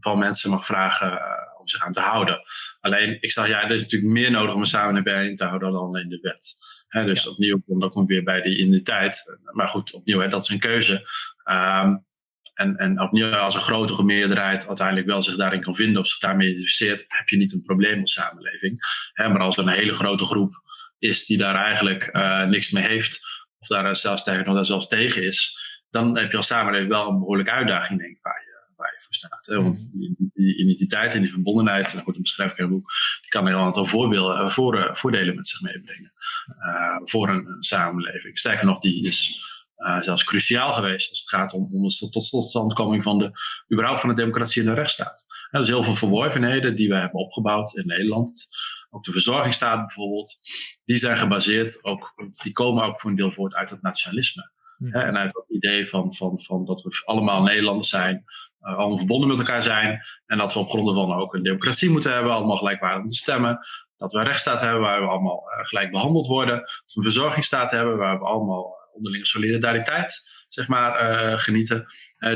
van mensen mag vragen eh, om zich aan te houden. Alleen, ik zeg ja, er is natuurlijk meer nodig om een samenleving te houden dan alleen de wet. Hè, dus Ja. opnieuw, dan komt weer bij die identiteit. Maar goed, opnieuw, hè, dat is een keuze. Ehm, en, en opnieuw, als een grotere meerderheid uiteindelijk wel zich daarin kan vinden of zich daarmee identificeert, heb je niet een probleem als samenleving. Hè, maar als er een hele grote groep is die daar eigenlijk eh, niks mee heeft, of daar zelfs tegen nog daar zelfs tegen is, dan heb je als samenleving wel een behoorlijke uitdaging, denk ik, waar je, waar je voor staat. Hè? Want die, die identiteit en die verbondenheid, en goed, dat beschrijf ik in het boek, die kan een heel aantal voorbeelden, eh, voor, voordelen met zich meebrengen eh, voor een, een samenleving. Sterker nog, die is eh, zelfs cruciaal geweest als het gaat om, om de tot totstandkoming van de, überhaupt van de democratie en de rechtsstaat. Er zijn heel veel verworvenheden die wij hebben opgebouwd in Nederland. Ook de verzorgingsstaat bijvoorbeeld. Die zijn gebaseerd, ook, die komen ook voor een deel voort uit het nationalisme. Hè, en uit het idee van, van, van dat we allemaal Nederlanders zijn, uh, allemaal verbonden met elkaar zijn. En dat we op grond van ook een democratie moeten hebben, allemaal gelijkwaardig te stemmen. Dat we een rechtsstaat hebben waar we allemaal uh, gelijk behandeld worden. Dat we een verzorgingsstaat hebben waar we allemaal onderlinge solidariteit zeg maar, uh, genieten.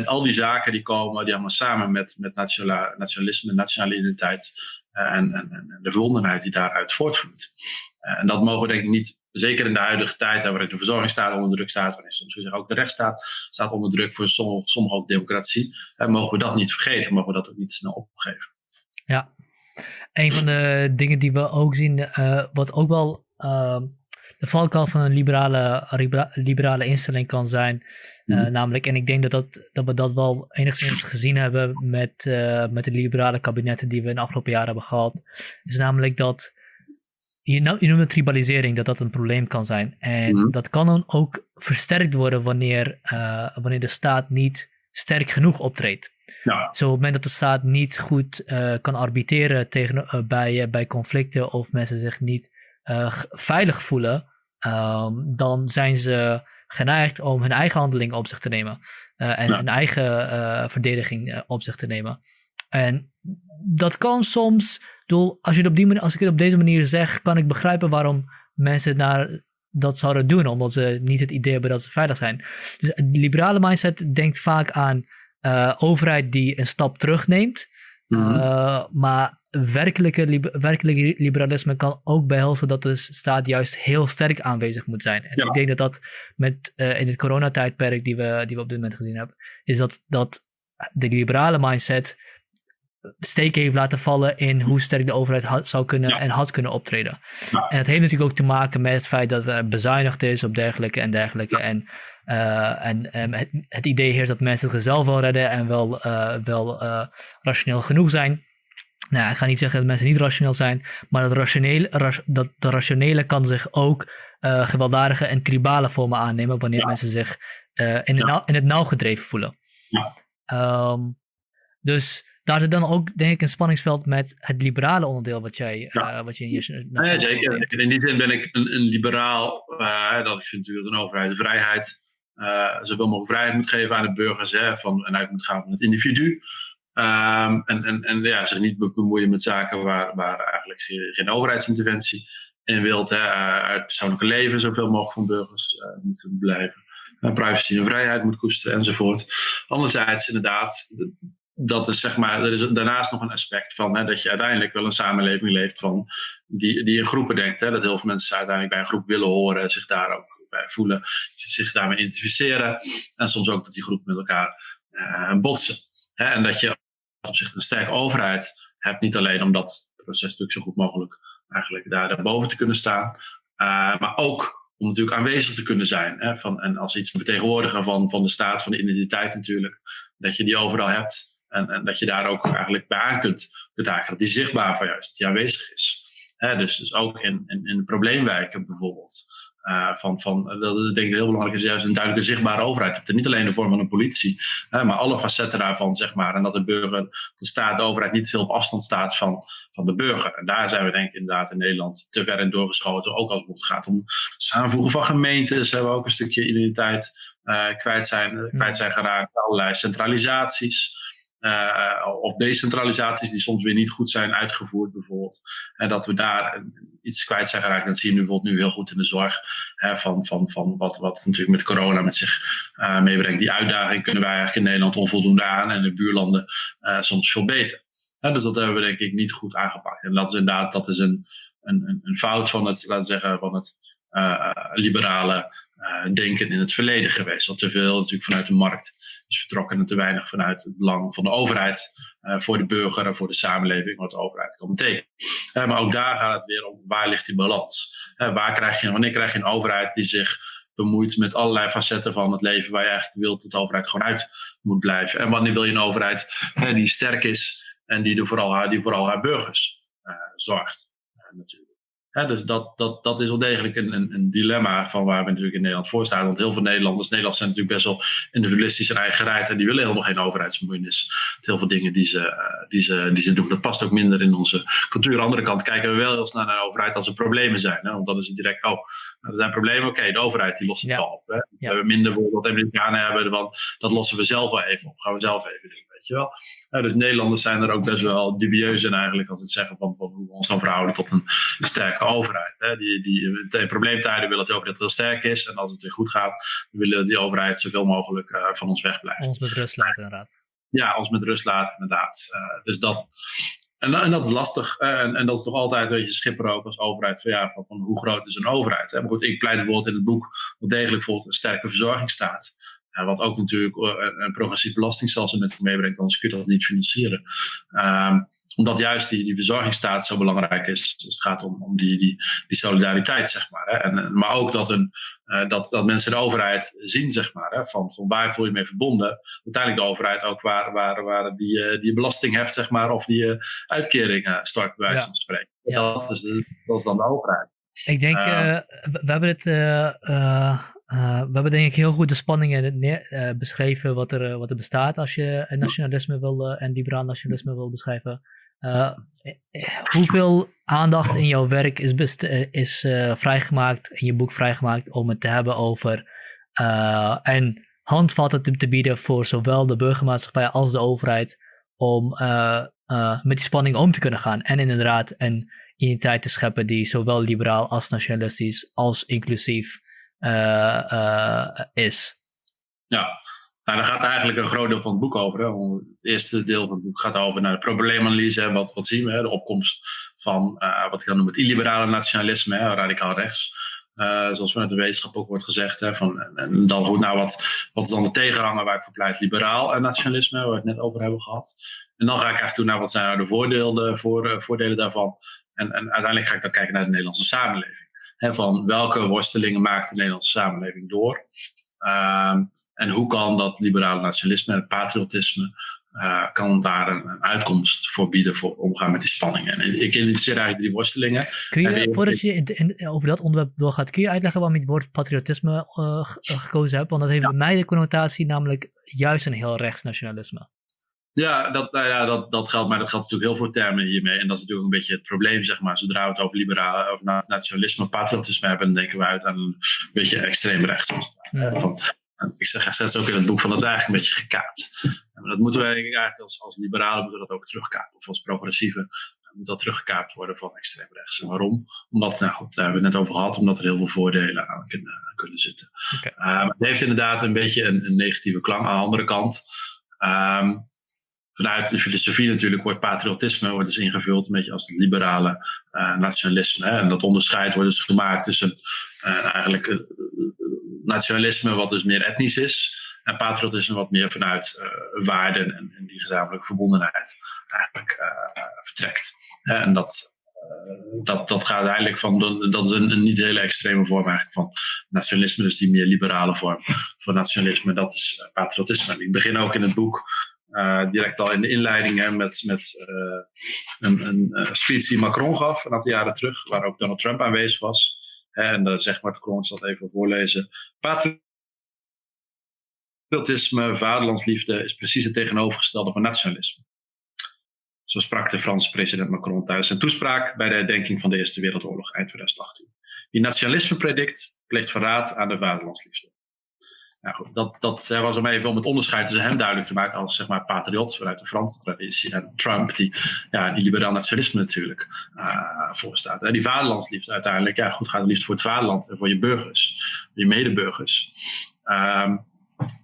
Al die zaken die komen, die allemaal samen met, met nationalisme, nationale identiteit uh, en, en, en, de verbondenheid die daaruit voortvloeit. en dat mogen we denk ik niet, zeker in de huidige tijd, waarin de verzorgingsstaat onder druk staat, waarin soms ook de rechtsstaat staat onder druk, voor sommige ook democratie, mogen we dat niet vergeten, mogen we dat ook niet snel opgeven. Ja, een van de dingen die we ook zien, wat ook wel uh, de valkuil van een liberale, liberale instelling kan zijn. Uh, mm. Namelijk, en ik denk dat, dat, dat we dat wel enigszins gezien hebben met, uh, met de liberale kabinetten die we in de afgelopen jaren hebben gehad. Is namelijk dat, je, nou, je noemde tribalisering, dat dat een probleem kan zijn. En mm. dat kan dan ook versterkt worden wanneer, uh, wanneer de staat niet sterk genoeg optreedt. Ja. Zo op het moment dat de staat niet goed uh, kan arbitreren tegen, uh, bij, uh, bij conflicten of mensen zich niet veilig voelen, um, dan zijn ze geneigd om hun eigen handelingen op zich te nemen en ja. hun eigen verdediging op zich te nemen. En dat kan soms, doel, als, je het op die manier, als ik het op deze manier zeg, kan ik begrijpen waarom mensen naar dat zouden doen, omdat ze niet het idee hebben dat ze veilig zijn. Dus de liberale mindset denkt vaak aan uh, overheid die een stap terugneemt. Uh, maar werkelijke, liber werkelijke liberalisme kan ook behelzen dat de staat juist heel sterk aanwezig moet zijn. En ja. ik denk dat dat met, uh, in het coronatijdperk die we, die we op dit moment gezien hebben, is dat, dat de liberale mindset steken heeft laten vallen in hoe sterk de overheid had, zou kunnen ja. en had kunnen optreden. Ja. En het heeft natuurlijk ook te maken met het feit dat er bezuinigd is op dergelijke en dergelijke. Ja. En, uh, en het, het, idee heerst dat mensen zichzelf wel redden en wel, uh, wel uh, rationeel genoeg zijn. Nou, ik ga niet zeggen dat mensen niet rationeel zijn, maar dat, rationele, ra dat de rationele kan zich ook gewelddadige en tribale vormen aannemen wanneer mensen zich in, de nauw, in het nauw gedreven voelen. Um, dus daar zit dan ook, denk ik, een spanningsveld met het liberale onderdeel wat jij, ja. uh, wat je in je. Nee, zeker. In die zin ben ik een, een liberaal. Dat ik vind natuurlijk een overheid de vrijheid, zoveel mogelijk vrijheid moet geven aan de burgers. Hè, van, en uit moet gaan van het individu. Um, en, en, en ja, zich niet bemoeien met zaken waar, waar eigenlijk geen, overheidsinterventie in wilt. Hè, het persoonlijke leven zoveel mogelijk van burgers moet blijven. privacy en vrijheid moet koesteren enzovoort. Anderzijds, inderdaad dat is zeg maar, er is daarnaast nog een aspect van hè, dat je uiteindelijk wel een samenleving leeft van die, die in groepen denkt. Hè, dat heel veel mensen uiteindelijk bij een groep willen horen, zich daar ook bij voelen, zich daarmee identificeren. En soms ook dat die groepen met elkaar uh, botsen. En dat je op zich een sterke overheid hebt, niet alleen om dat proces natuurlijk zo goed mogelijk eigenlijk daar daarboven te kunnen staan, uh, maar ook om natuurlijk aanwezig te kunnen zijn. Hè, van, en als iets vertegenwoordiger van, van de staat, van de identiteit natuurlijk, dat je die overal hebt. En, en, dat je daar ook eigenlijk bij aan kunt. Dat die zichtbaar van juist, die aanwezig is. He, dus, dus ook in, in, probleemwijken bijvoorbeeld. Uh, van, van, dat denk ik heel belangrijk is juist een duidelijke zichtbare overheid. hebt niet alleen de vorm van een politie, maar alle facetten daarvan, zeg maar. En dat de burger, de staat, de overheid niet veel op afstand staat van, van de burger. En daar zijn we denk ik inderdaad in Nederland te ver in doorgeschoten. Ook als het gaat om samenvoegen van gemeentes, hebben we ook een stukje identiteit uh, kwijt, zijn, kwijt zijn geraakt. Allerlei centralisaties. Uh, of decentralisaties die soms weer niet goed zijn uitgevoerd, bijvoorbeeld. En dat we daar iets kwijt zijn geraakt. Dat zie je nu bijvoorbeeld nu heel goed in de zorg. Van, van, van wat, wat natuurlijk met corona met zich uh, meebrengt. Die uitdaging kunnen wij eigenlijk in Nederland onvoldoende aan. En de buurlanden uh, soms veel beter. dus dat hebben we denk ik niet goed aangepakt. En dat is inderdaad dat is een, een, een fout van het, laten zeggen, van het liberale uh, denken in het verleden geweest. Wat te veel natuurlijk vanuit de markt is vertrokken en te weinig vanuit het belang van de overheid uh, voor de burger en voor de samenleving, wat de overheid kan betekenen. Uh, maar ook daar gaat het weer om waar ligt die balans? waar krijg je, wanneer krijg je een overheid die zich bemoeit met allerlei facetten van het leven waar je eigenlijk wilt dat de overheid gewoon uit moet blijven? En wanneer wil je een overheid die sterk is en die, er vooral, die vooral haar burgers zorgt? Dus dat, dat, dat is wel degelijk een, een, een, dilemma van waar we natuurlijk in Nederland voor staan. Want heel veel Nederlanders, Nederlanders zijn natuurlijk best wel individualistisch en eigenheid. En die willen helemaal geen overheidsbemoeienis. Heel veel dingen die ze, uh, die, ze, die ze doen, dat past ook minder in onze cultuur. Aan de andere kant kijken we wel heel snel naar de overheid als er problemen zijn. Hè? Want dan is het direct, oh, er zijn problemen. Oké, de overheid die lost het wel op. Hè? We hebben minder bijvoorbeeld wat Amerikanen hebben. Van, dat lossen we zelf wel even op. Gaan we zelf even doen. Weet wel? dus Nederlanders zijn er ook best wel dubieus in eigenlijk als het zeggen van, van hoe we ons dan verhouden tot een sterke overheid. Hè? Die, die in probleemtijden willen dat de overheid heel sterk is en als het weer goed gaat, willen we die overheid zoveel mogelijk uh, van ons wegblijft. Ons met rust laten inderdaad. Ja, ons met rust laten inderdaad. Uh, dus dat, en, en, dat is lastig. En, en, dat is toch altijd een beetje schipper ook als overheid. Van, ja, van, van hoe groot is een overheid? Hè? Maar goed, ik pleit bijvoorbeeld in het boek wel degelijk bijvoorbeeld een sterke verzorgingsstaat. Ja, wat ook natuurlijk eh, een progressief belastingstelsel met zich meebrengt, anders kun je dat niet financieren. Um, omdat juist die, die verzorgingsstaat zo belangrijk is. Dus het gaat om, om die, die, die solidariteit, zeg maar. Hè. En, maar ook dat, een, uh, dat, dat mensen de overheid zien, zeg maar. Hè, van, van waar voel je mee verbonden. Uiteindelijk de overheid ook waar, waar, waar die, uh, die belasting heft, zeg maar. Of die uh, uitkeringen start, bij wijze van spreken. Ja. Dat, is dat is dan de overheid. Ik denk, we, we hebben het uh, we hebben denk ik heel goed de spanningen neer, uh, beschreven wat er, uh, wat er bestaat als je nationalisme wil en liberaal nationalisme wil beschrijven. hoeveel aandacht in jouw werk is, is vrijgemaakt, in je boek vrijgemaakt, om het te hebben over en handvatten te, te, bieden voor zowel de burgermaatschappij als de overheid om met die spanning om te kunnen gaan. En inderdaad een identiteit te scheppen die zowel liberaal als nationalistisch als inclusief is. Ja, nou, daar gaat eigenlijk een groot deel van het boek over. Hè. Het eerste deel van het boek gaat over naar de probleemanalyse. Wat, wat zien we? Hè? De opkomst van uh, wat ik dan noem het illiberale nationalisme, hè, radicaal rechts. Zoals vanuit de wetenschap ook wordt gezegd. Hè, van, en dan goed, nou, wat, wat is dan de tegenhanger waar ik voor pleit? Liberaal nationalisme, waar we het net over hebben gehad. En dan ga ik eigenlijk toe naar wat zijn nou de voordelen, voor, voordelen daarvan. En, en uiteindelijk ga ik dan kijken naar de Nederlandse samenleving van welke worstelingen maakt de Nederlandse samenleving door. Um, en hoe kan dat liberale nationalisme en het patriotisme, uh, kan daar een, een, uitkomst voor bieden voor omgaan met die spanningen. En ik identificeer eigenlijk drie worstelingen. Kun je, voordat je in, in, over dat onderwerp doorgaat, kun je uitleggen waarom je het woord patriotisme uh, gekozen hebt? Want dat heeft ja. bij mij de connotatie namelijk juist een heel rechtsnationalisme. Ja, dat, nou ja dat, dat geldt, maar dat geldt natuurlijk heel veel termen hiermee. En dat is natuurlijk een beetje het probleem, zeg maar. Zodra we het over liberale, over nationalisme, patriotisme hebben, dan denken we uit aan een beetje extreem rechts. Ja. Van, ik zeg steeds ook in het boek van dat is eigenlijk een beetje gekaapt. En dat moeten wij eigenlijk als, als liberalen moeten dat ook terugkapen. Of als progressieve moet dat teruggekaapt worden van extreem rechts. En waarom? Omdat, nou goed, daar hebben we het net over gehad, omdat er heel veel voordelen aan kunnen, kunnen zitten. Okay. Maar het heeft inderdaad een beetje een, een negatieve klank. Aan de andere kant, um, vanuit de filosofie natuurlijk wordt patriotisme wordt dus ingevuld een beetje als het liberale uh, nationalisme. En dat onderscheid wordt dus gemaakt tussen uh, eigenlijk uh, nationalisme wat dus meer etnisch is en patriotisme wat meer vanuit waarden en, en, die gezamenlijke verbondenheid eigenlijk vertrekt. En dat, dat, dat gaat eigenlijk van, dat is een, een, niet hele extreme vorm eigenlijk van nationalisme, dus die meer liberale vorm van nationalisme, dat is patriotisme. Ik begin ook in het boek uh, direct al in de inleidingen met, met uh, een, een uh, speech die Macron gaf een aantal jaren terug, waar ook Donald Trump aanwezig was. En uh, zeg maar, ik zal even voorlezen. Patriotisme, vaderlandsliefde is precies het tegenovergestelde van nationalisme. Zo sprak de Franse president Macron tijdens zijn toespraak bij de herdenking van de Eerste Wereldoorlog eind 2018. Wie nationalisme predikt, pleegt verraad aan de vaderlandsliefde. Nou goed, dat, dat was om even om het onderscheid tussen hem duidelijk te maken als zeg maar, patriot vanuit de Franse traditie. En Trump, die, ja, die liberaal nationalisme natuurlijk uh, voorstaat. En die vaderlandsliefde uiteindelijk, ja goed, gaat het liefst voor het vaderland en voor je burgers, je medeburgers. Um,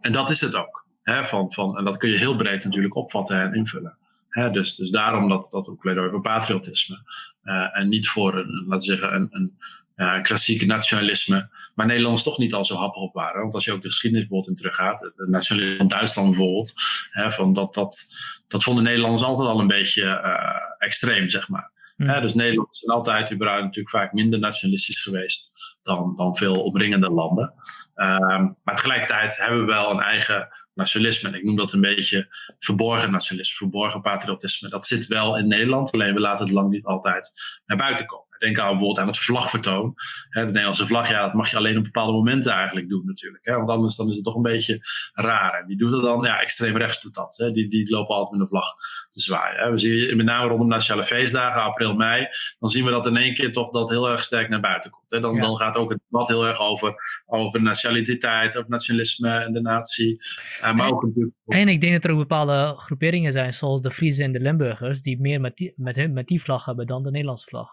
en dat is het ook. Hè, van, van, en dat kun je heel breed natuurlijk opvatten en invullen. Hè, dus, dus daarom dat, dat ook pleidooi voor patriotisme. Uh, en niet voor een, laten we zeggen, een, een uh, klassieke nationalisme, waar Nederlanders toch niet al zo happig op waren. Want als je ook de geschiedenis bijvoorbeeld in teruggaat, het nationalisme van Duitsland bijvoorbeeld, hè, van dat, dat, dat vonden Nederlanders altijd al een beetje uh, extreem, zeg maar. Mm. Hè, dus Nederland is altijd überhaupt natuurlijk vaak minder nationalistisch geweest dan, dan veel omringende landen. Um, maar tegelijkertijd hebben we wel een eigen nationalisme. En ik noem dat een beetje verborgen nationalisme, verborgen patriotisme. Dat zit wel in Nederland, alleen we laten het lang niet altijd naar buiten komen. Denk aan bijvoorbeeld aan het vlagvertoon. Hè, de Nederlandse vlag, ja, dat mag je alleen op bepaalde momenten eigenlijk doen natuurlijk. Hè, want anders dan is het toch een beetje raar. En wie doet dat dan? Ja, extreem rechts doet dat. Hè. Die, die lopen altijd met een vlag te zwaaien. Hè. We zien met name rondom nationale feestdagen, april, mei, dan zien we dat in één keer toch dat heel erg sterk naar buiten komt. Hè. Dan, dan gaat ook het debat heel erg over, over nationaliteit, over nationalisme en de natie. Uh, maar en, ook natuurlijk... en ik denk dat er ook bepaalde groeperingen zijn, zoals de Friese en de Limburgers, die meer met die, met, hun, met die vlag hebben dan de Nederlandse vlag.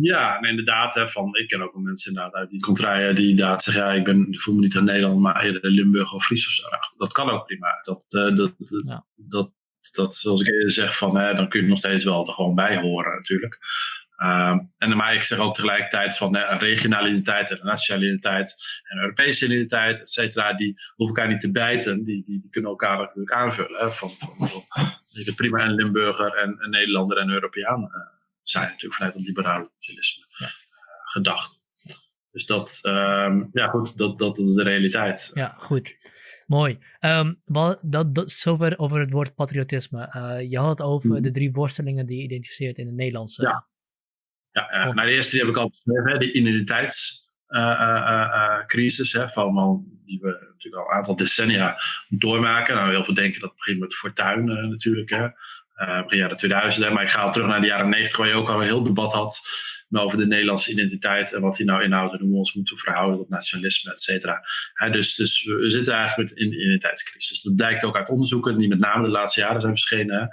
Ja, en inderdaad, hè, van, ik ken ook wel mensen inderdaad uit die contraien die inderdaad zeggen, ja, ik, ben, ik voel me niet in Nederland, maar eerder Limburg of Fries of zo. Nou, dat kan ook prima. Dat, uh, dat, ja. dat, dat, zoals ik eerder zeg, van, hè, dan kun je nog steeds wel er gewoon bij horen natuurlijk. Uh, en maar ik zeg ook tegelijkertijd van uh, regionale identiteit en nationale identiteit en Europese identiteit, et cetera, die hoeven elkaar niet te bijten, die, die, die kunnen elkaar natuurlijk aanvullen. Hè, van, van, van, je prima een Limburger en een Nederlander en een Europeaan. Zijn natuurlijk vanuit het liberale socialisme ja. Eh, gedacht. Dus dat, um, ja goed, dat, dat is de realiteit. Ja, goed. Mooi. Um, wat, dat, dat, zover over het woord patriotisme. Uh, je had het over mm. de drie worstelingen die je identificeert in het Nederlandse. Ja, ja uh, nou, de eerste die heb ik al beschreven, de identiteitscrisis. Uh, van, die we natuurlijk al een aantal decennia doormaken. Nou, heel veel denken dat het begint met Fortuin natuurlijk. Hè begin jaren 2000. Maar ik ga al terug naar de jaren 90, waar je ook al een heel debat had over de Nederlandse identiteit en wat die nou inhoudt en hoe we ons moeten verhouden tot nationalisme, et cetera. dus, dus we zitten eigenlijk met een identiteitscrisis. Dat blijkt ook uit onderzoeken die met name de laatste jaren zijn verschenen.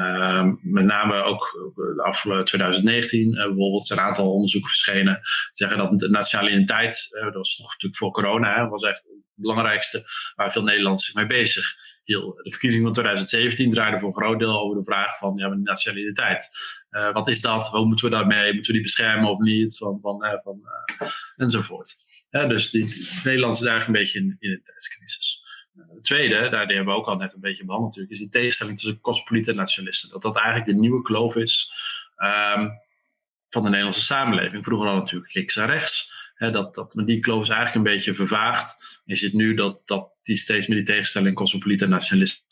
Uh, met name ook de afgelopen 2019 uh, bijvoorbeeld zijn een aantal onderzoeken verschenen. Zeggen dat de nationale identiteit, dat was toch natuurlijk voor corona, was echt belangrijkste waar veel Nederlanders zich mee bezig de verkiezingen van 2017 draaiden voor een groot deel over de vraag van ja, nationaliteit. Uh, wat is dat? Hoe moeten we daarmee? Moeten we die beschermen of niet? Van, van, uh, van, uh, enzovoort. dus die, Nederland is eigenlijk een beetje in, in een tijdscrisis. Het tweede, daar hebben we ook al net een beetje behandeld natuurlijk, is die tegenstelling tussen cosmopolieten en nationalisten. Dat dat eigenlijk de nieuwe kloof is um, van de Nederlandse samenleving. Vroeger al natuurlijk links en rechts dat, dat, die kloof is eigenlijk een beetje vervaagd. Je ziet nu dat, dat die steeds meer die tegenstelling cosmopoliet nationalisme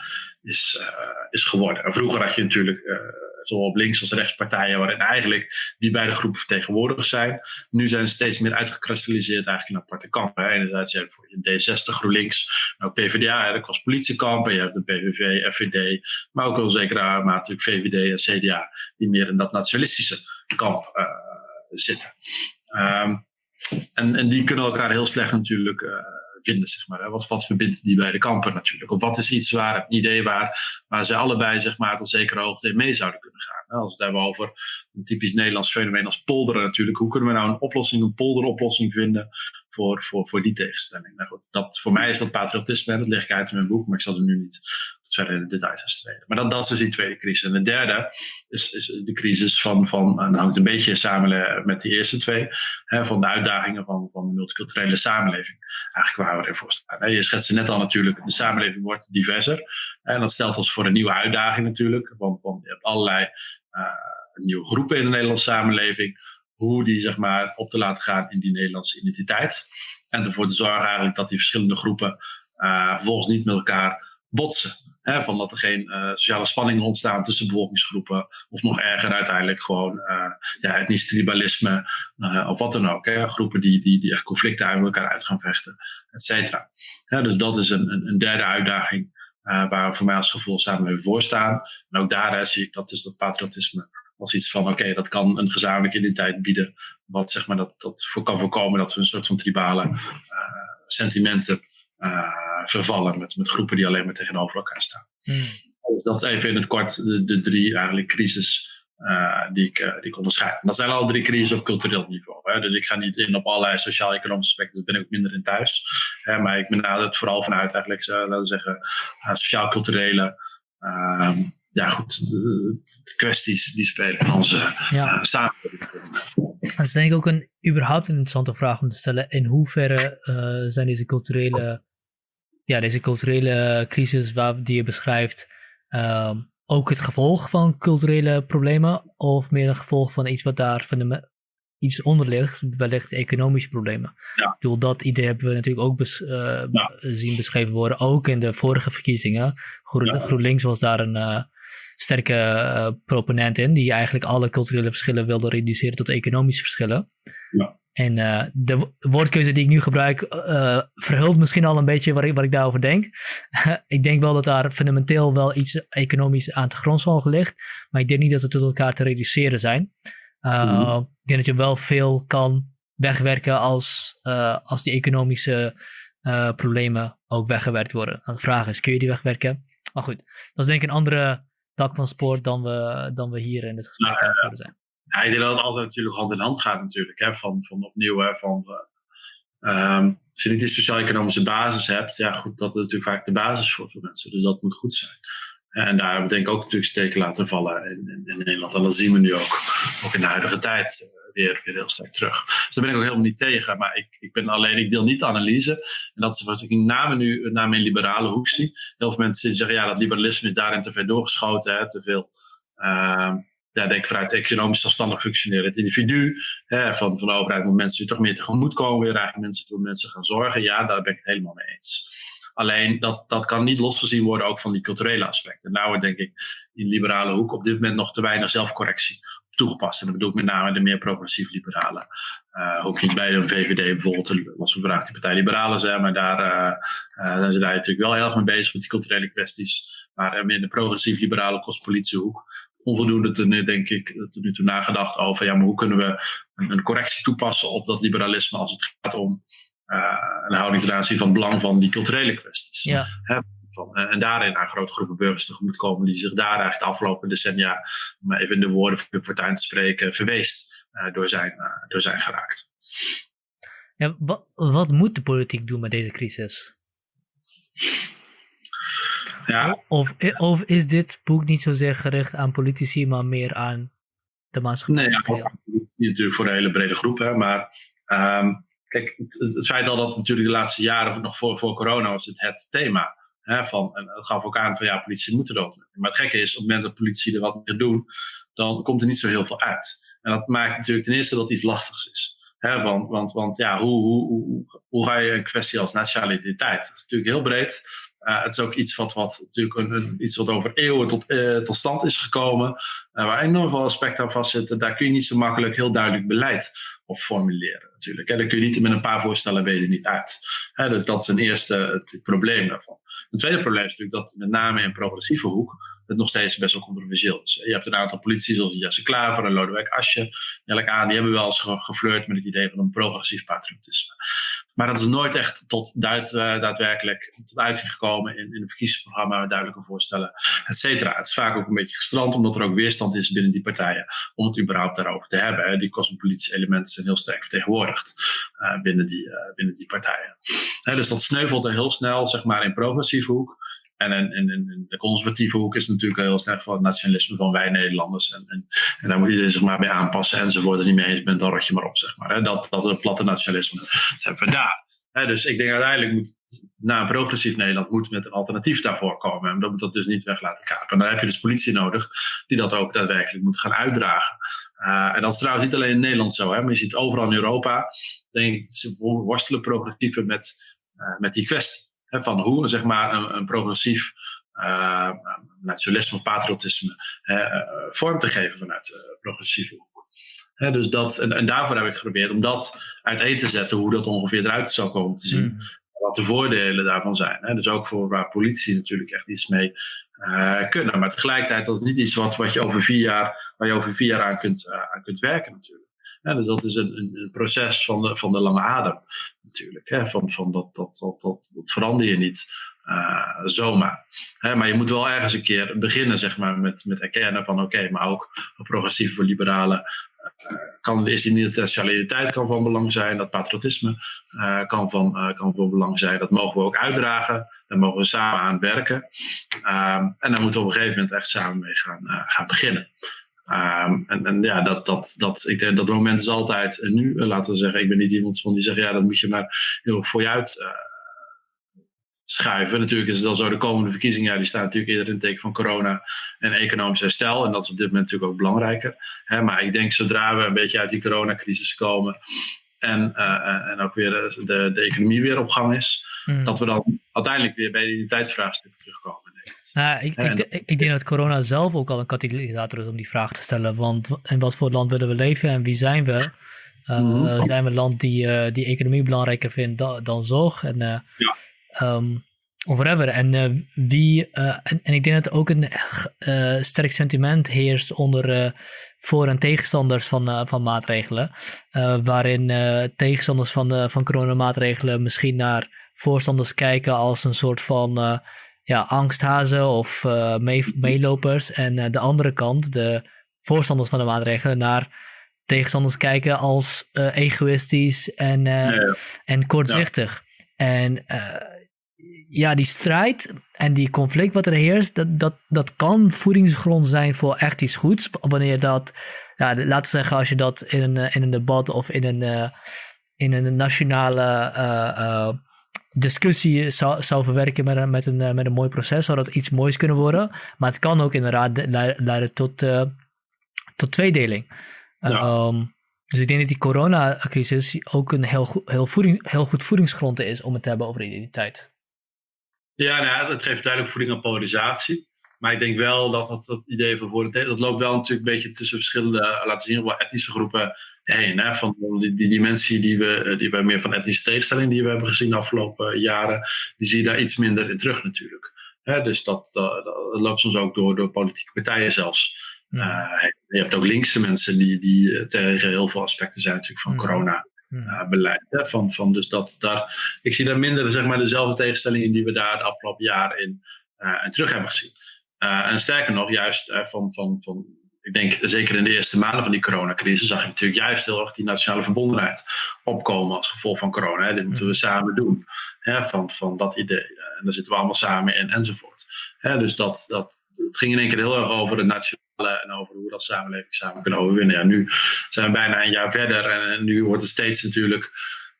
is, uh, is geworden. En vroeger had je natuurlijk uh, zowel op links als rechts partijen waarin eigenlijk die beide groepen vertegenwoordigd zijn. Nu zijn ze steeds meer uitgekristalliseerd eigenlijk in aparte kampen. Enerzijds heb je D60, GroenLinks, ook PvdA, de cospolitiekampen. Je hebt de PVV, FVD, maar ook wel zeker mate VVD en CDA, die meer in dat nationalistische kamp uh, zitten. Um, en, en die kunnen elkaar heel slecht natuurlijk uh, vinden, zeg maar. Wat, wat verbindt die beide kampen natuurlijk? Of wat is iets waar, een idee waar, waar ze allebei, zeg maar, tot zekere hoogte mee zouden kunnen gaan? Als we het hebben over een typisch Nederlands fenomeen als polderen natuurlijk. Hoe kunnen we nou een oplossing, een polderoplossing vinden voor, voor, voor die tegenstelling? Nou goed, dat, voor mij is dat patriotisme, dat leg ik uit in mijn boek, maar ik zal er nu niet verder in de details aan strijden. Maar dat, dat is dus die tweede crisis. En de derde is, is de crisis van, van en dat hangt een beetje samen met die eerste twee, hè, van de uitdagingen van, van de multiculturele samenleving. Eigenlijk waar we ervoor staan. Je schetste net al natuurlijk, de samenleving wordt diverser. En dat stelt ons voor een nieuwe uitdaging natuurlijk, want, want je hebt allerlei uh, nieuwe groepen in de Nederlandse samenleving. Hoe die zeg maar op te laten gaan in die Nederlandse identiteit. En ervoor te zorgen eigenlijk dat die verschillende groepen uh, vervolgens niet met elkaar botsen. Van dat er geen sociale spanningen ontstaan tussen bevolkingsgroepen. Of nog erger uiteindelijk gewoon ja, etnisch tribalisme of wat dan ook. Hè. Groepen die, die, die echt conflicten uit elkaar uit gaan vechten, et cetera. dus dat is een, een, derde uitdaging waar we voor mij als gevoel samen voor staan. En ook daar zie ik dat, dus dat patriotisme als iets van, oké, dat kan een gezamenlijke identiteit bieden. Wat zeg maar, dat, dat kan voorkomen dat we een soort van tribale sentimenten vervallen met, met groepen die alleen maar tegenover elkaar staan. Hmm. Dus dat is even in het kort de, de drie eigenlijk crisis uh, die, ik, uh, die ik onderscheid. En dat zijn al drie crises op cultureel niveau. Hè. Dus ik ga niet in op allerlei sociaal-economische aspecten, daar ben ik ook minder in thuis. Hè, maar ik benader het vooral vanuit eigenlijk, uh, laten we zeggen, sociaal-culturele ehm, ja, goed, de, kwesties die spelen in onze ja. samenleving. Dat is denk ik ook een überhaupt een interessante vraag om te stellen. In hoeverre zijn deze culturele, ja, deze culturele crisis waar, die je beschrijft, ehm, ook het gevolg van culturele problemen of meer een gevolg van iets wat daar van de, iets onder ligt, wellicht economische problemen. Ja. Ik bedoel, dat idee hebben we natuurlijk ook bes, uh, zien beschreven worden, ook in de vorige verkiezingen. Groen, GroenLinks was daar een uh, sterke uh, proponent in, die eigenlijk alle culturele verschillen wilde reduceren tot economische verschillen. Ja. En uh, de woordkeuze die ik nu gebruik uh, verhult misschien al een beetje wat ik, wat ik daarover denk. (laughs) ik denk wel dat daar fundamenteel wel iets economisch aan te grondslag ligt. Maar ik denk niet dat ze tot elkaar te reduceren zijn. Mm. Ik denk dat je wel veel kan wegwerken als, als die economische problemen ook weggewerkt worden. de vraag is, kun je die wegwerken? Maar goed, dat is denk ik een andere tak van sport dan we, dan we hier in het gesprek aan het zijn. Ja, ik denk dat het altijd natuurlijk hand in hand gaat natuurlijk. Hè, van, van opnieuw, hè, van, uh, als je niet een sociaal-economische basis hebt, ja goed, dat is natuurlijk vaak de basis voor veel mensen. Dus dat moet goed zijn. En daar denk ik ook natuurlijk steken laten vallen in, in, in, Nederland. En dat zien we nu ook, ook in de huidige tijd eh, weer, weer heel sterk terug. Dus daar ben ik ook helemaal niet tegen. Maar ik, ik ben alleen, ik deel niet de analyse. En dat is wat ik name nu name in liberale hoek zie. Heel veel mensen zeggen, ja, dat liberalisme is daarin te ver doorgeschoten. Hè, te veel... Uh, ja, denk vanuit economisch zelfstandig functioneren. Het individu hè, van, van de overheid moet mensen toch meer tegemoet komen. Weer eigenlijk mensen voor mensen gaan zorgen. Ja, daar ben ik het helemaal mee eens. Alleen dat, dat kan niet losgezien worden ook van die culturele aspecten. Nou denk ik in liberale hoek op dit moment nog te weinig zelfcorrectie toegepast. En dat bedoel ik met name de meer progressief liberale. Uh, ook niet bij de VVD bijvoorbeeld, was we vandaag die partij Liberalen zijn, maar daar uh, uh, zijn ze daar natuurlijk wel heel erg mee bezig met die culturele kwesties. Maar meer de progressief liberale kostpolitiehoek onvoldoende te, denk ik, tot nu toe nagedacht over ja, maar hoe kunnen we een, correctie toepassen op dat liberalisme als het gaat om uh, een houding ten aanzien van belang van die culturele kwesties. Ja. Van, en daarin aan grote groepen burgers tegemoet komen die zich daar eigenlijk de afgelopen decennia, om even in de woorden van de partij te spreken, verweest uh, door, zijn, uh, door zijn geraakt. Ja, wat, moet de politiek doen met deze crisis? Ja. Of, of is dit boek niet zozeer gericht aan politici, maar meer aan de maatschappij? Nee, ja, natuurlijk voor een hele brede groep. Hè, maar um, kijk, het, het, feit al dat natuurlijk de laatste jaren, nog voor, voor corona, was het het thema. Hè, van, en het gaf ook aan van ja, politie moeten dat. Maar het gekke is, op het moment dat politici er wat meer doen, dan komt er niet zo heel veel uit. En dat maakt natuurlijk ten eerste dat iets lastigs is. Want, want, want ja, hoe, hoe, hoe, hoe ga je een kwestie als nationale identiteit? Dat is natuurlijk heel breed. Uh, het is ook iets wat, wat, natuurlijk een, iets wat over eeuwen tot, uh, tot stand is gekomen. Uh, waar enorm veel aspecten aan vastzitten. Daar kun je niet zo makkelijk heel duidelijk beleid op formuleren natuurlijk. Hè. Daar kun je niet met een paar voorstellen weten niet uit. Dus dat is een eerste het probleem daarvan. Een tweede probleem is natuurlijk dat met name in progressieve hoek het nog steeds best wel controversieel is. Je hebt een aantal politici zoals Jesse Klaver en Lodewijk Asje, aan, die hebben wel eens geflirt met het idee van een progressief patriotisme. Maar dat is nooit echt tot duid, uh, daadwerkelijk tot uiting gekomen in, in een verkiezingsprogramma duidelijke voorstellen, et cetera. Het is vaak ook een beetje gestrand, omdat er ook weerstand is binnen die partijen om het überhaupt daarover te hebben. Hè. Die cosmopolitische elementen zijn heel sterk vertegenwoordigd uh, binnen, die, uh, binnen die partijen. Hè, dus dat sneuvelt er heel snel, zeg maar, in progressieve hoek. En in, de conservatieve hoek is natuurlijk heel sterk van het nationalisme van wij Nederlanders. En, en, en daar moet iedereen zich maar bij aanpassen enzovoort. Het niet mee eens bent, dan rot je maar op, zeg maar. Dat, dat het platte nationalisme, dat hebben we daar. Dus ik denk uiteindelijk moet, na een progressief Nederland, moet met een alternatief daarvoor komen. En dat moet dat dus niet weg laten kapen. En dan heb je dus politie nodig, die dat ook daadwerkelijk moet gaan uitdragen. Uh, en dat is trouwens niet alleen in Nederland zo, hè, maar je ziet overal in Europa, denk ik, ze worstelen progressieven met, uh, met die kwestie van hoe zeg maar, een, een progressief nationalisme of patriotisme vorm te geven vanuit progressieve hoek. dus dat, en, en, daarvoor heb ik geprobeerd om dat uiteen te zetten, hoe dat ongeveer eruit zou komen te zien. Mm. Wat de voordelen daarvan zijn. Hè? Dus ook voor waar politie natuurlijk echt iets mee uh, kunnen. Maar tegelijkertijd, dat is niet iets wat, wat je over vier jaar, waar je over vier jaar aan kunt, uh, aan kunt werken natuurlijk. Dus dat is een, een, proces van de, van de lange adem natuurlijk. Hè? Van, van dat, dat, dat, dat, verander je niet uh, zomaar. Hè? Maar je moet wel ergens een keer beginnen zeg maar, met, met erkennen van oké, maar ook progressief voor liberalen kan, is die internationaliteit kan van belang zijn, dat patriotisme uh, kan, van, uh, kan belang zijn. Dat mogen we ook uitdragen, daar mogen we samen aan werken. Um, en daar moeten we op een gegeven moment echt samen mee uh, gaan beginnen. Um, en, en, ja, dat, dat, dat, ik denk dat moment is altijd nu. laten we zeggen, ik ben niet iemand van die zegt, ja, dat moet je maar heel voor je uit schuiven. Natuurlijk is het dan zo, de komende verkiezingen, ja, die staan natuurlijk eerder in het teken van corona en economisch herstel. En dat is op dit moment natuurlijk ook belangrijker. Hè, maar ik denk zodra we een beetje uit die coronacrisis komen en, uh, en ook weer de, de economie weer op gang is, hmm. dat we dan uiteindelijk weer bij de identiteitsvraagstukken terugkomen. Ja, ik, ik, ik, denk dat corona zelf ook al een katalysator is om die vraag te stellen. Want in wat voor land willen we leven en wie zijn we? Uh, mm Zijn we een land die, uh, die economie belangrijker vindt dan, dan zorg? En, uh, ja. Um, of whatever. En uh, wie, uh, en, en, ik denk dat er ook een uh, sterk sentiment heerst onder voor- en tegenstanders van, van maatregelen. waarin tegenstanders van, de, van coronamaatregelen misschien naar voorstanders kijken als een soort van ja, angsthazen of mee, meelopers. En de andere kant, de voorstanders van de maatregelen, naar tegenstanders kijken als egoïstisch en, ja, en kortzichtig. En ja, die strijd en die conflict wat er heerst, dat, dat, dat kan voedingsgrond zijn voor echt iets goeds. Wanneer dat, ja, laten we zeggen, als je dat in een, eh, in een debat of in een, uh, in een nationale uh, discussie zou, zou verwerken met een, met, een, met een mooi proces, zou dat iets moois kunnen worden. Maar het kan ook inderdaad leiden tot, tot tweedeling. Um, dus ik denk dat die coronacrisis ook een heel, heel, voeding, heel goed voedingsgrond is om het te hebben over identiteit. Ja, nou, dat geeft duidelijk voeding aan polarisatie. Maar ik denk wel dat dat, dat idee van voor dat loopt wel natuurlijk een beetje tussen verschillende, eh, laten zien, wel etnische groepen heen. Hè? Van die, die dimensie die we, eh, die we meer van etnische tegenstelling die we hebben gezien de afgelopen jaren, die zie je daar iets minder in terug natuurlijk. Hè? Dus dat, dat, dat, loopt soms ook door, door politieke partijen zelfs. Uh, je hebt ook linkse mensen die, die tegen heel veel aspecten zijn natuurlijk van corona uh, beleid. Hè, van, van, dus dat, daar, ik zie daar minder zeg maar, dezelfde tegenstellingen die we daar de afgelopen jaren in, uh, in terug hebben gezien. Uh, en sterker nog, juist van, van, van, ik denk zeker in de eerste maanden van die coronacrisis zag je natuurlijk juist heel erg die nationale verbondenheid opkomen als gevolg van corona. Hè. Dit moeten we samen doen. Hè, van, van dat idee. En daar zitten we allemaal samen in enzovoort. Hè, dus dat, dat, het ging in één keer heel erg over de nationale en over hoe we dat samenleving samen kunnen overwinnen. Ja, nu zijn we bijna een jaar verder en, nu wordt het steeds natuurlijk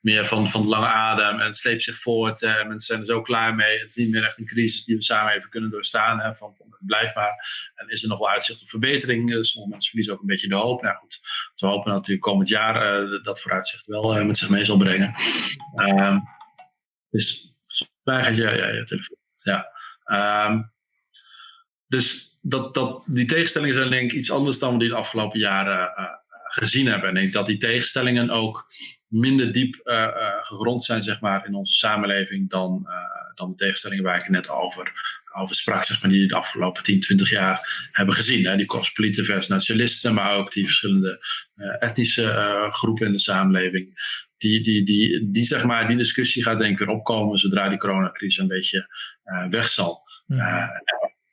meer van, van de lange adem en het sleept zich voort. Eh, mensen zijn er zo klaar mee. Het is niet meer echt een crisis die we samen even kunnen doorstaan. Hè, van, van blijfbaar. En is er nog wel uitzicht op verbetering? Dus sommige mensen verliezen ook een beetje de hoop. Nou goed, we hopen natuurlijk komend jaar uh, dat vooruitzicht wel uh, met zich mee zal brengen. Uh, dus gaat je, ja, je telefoon? Ja. Um, dus dat, dat, die tegenstellingen zijn denk ik iets anders dan we die de afgelopen jaren uh, gezien hebben. En ik denk dat die tegenstellingen ook minder diep uh, gegrond zijn zeg maar, in onze samenleving dan, dan de tegenstellingen waar ik net over, over sprak, zeg maar, die we de afgelopen 10, 20 jaar hebben gezien. Hè? Die cosmopolieten versus nationalisten, maar ook die verschillende etnische groepen in de samenleving. Die, die, die, die, zeg maar, die discussie gaat denk ik weer opkomen zodra die coronacrisis een beetje weg zal. Mm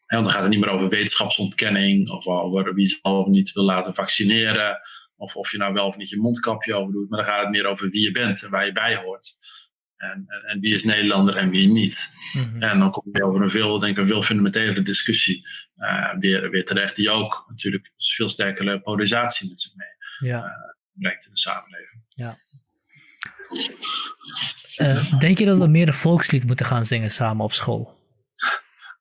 want dan gaat het niet meer over wetenschapsontkenning of over wie zal of niet wil laten vaccineren. Of of je nou wel of niet je mondkapje over doet. Maar dan gaat het meer over wie je bent en waar je bij hoort. En, en, en wie is Nederlander en wie niet. Mhm. En dan kom je over een veel, denk ik, een veel fundamentelere discussie uh, weer, weer terecht. Die ook natuurlijk veel sterkere polarisatie met zich mee ja. uh, brengt in de samenleving. Ja. Uh, denk je dat we meer een volkslied moeten gaan zingen samen op school?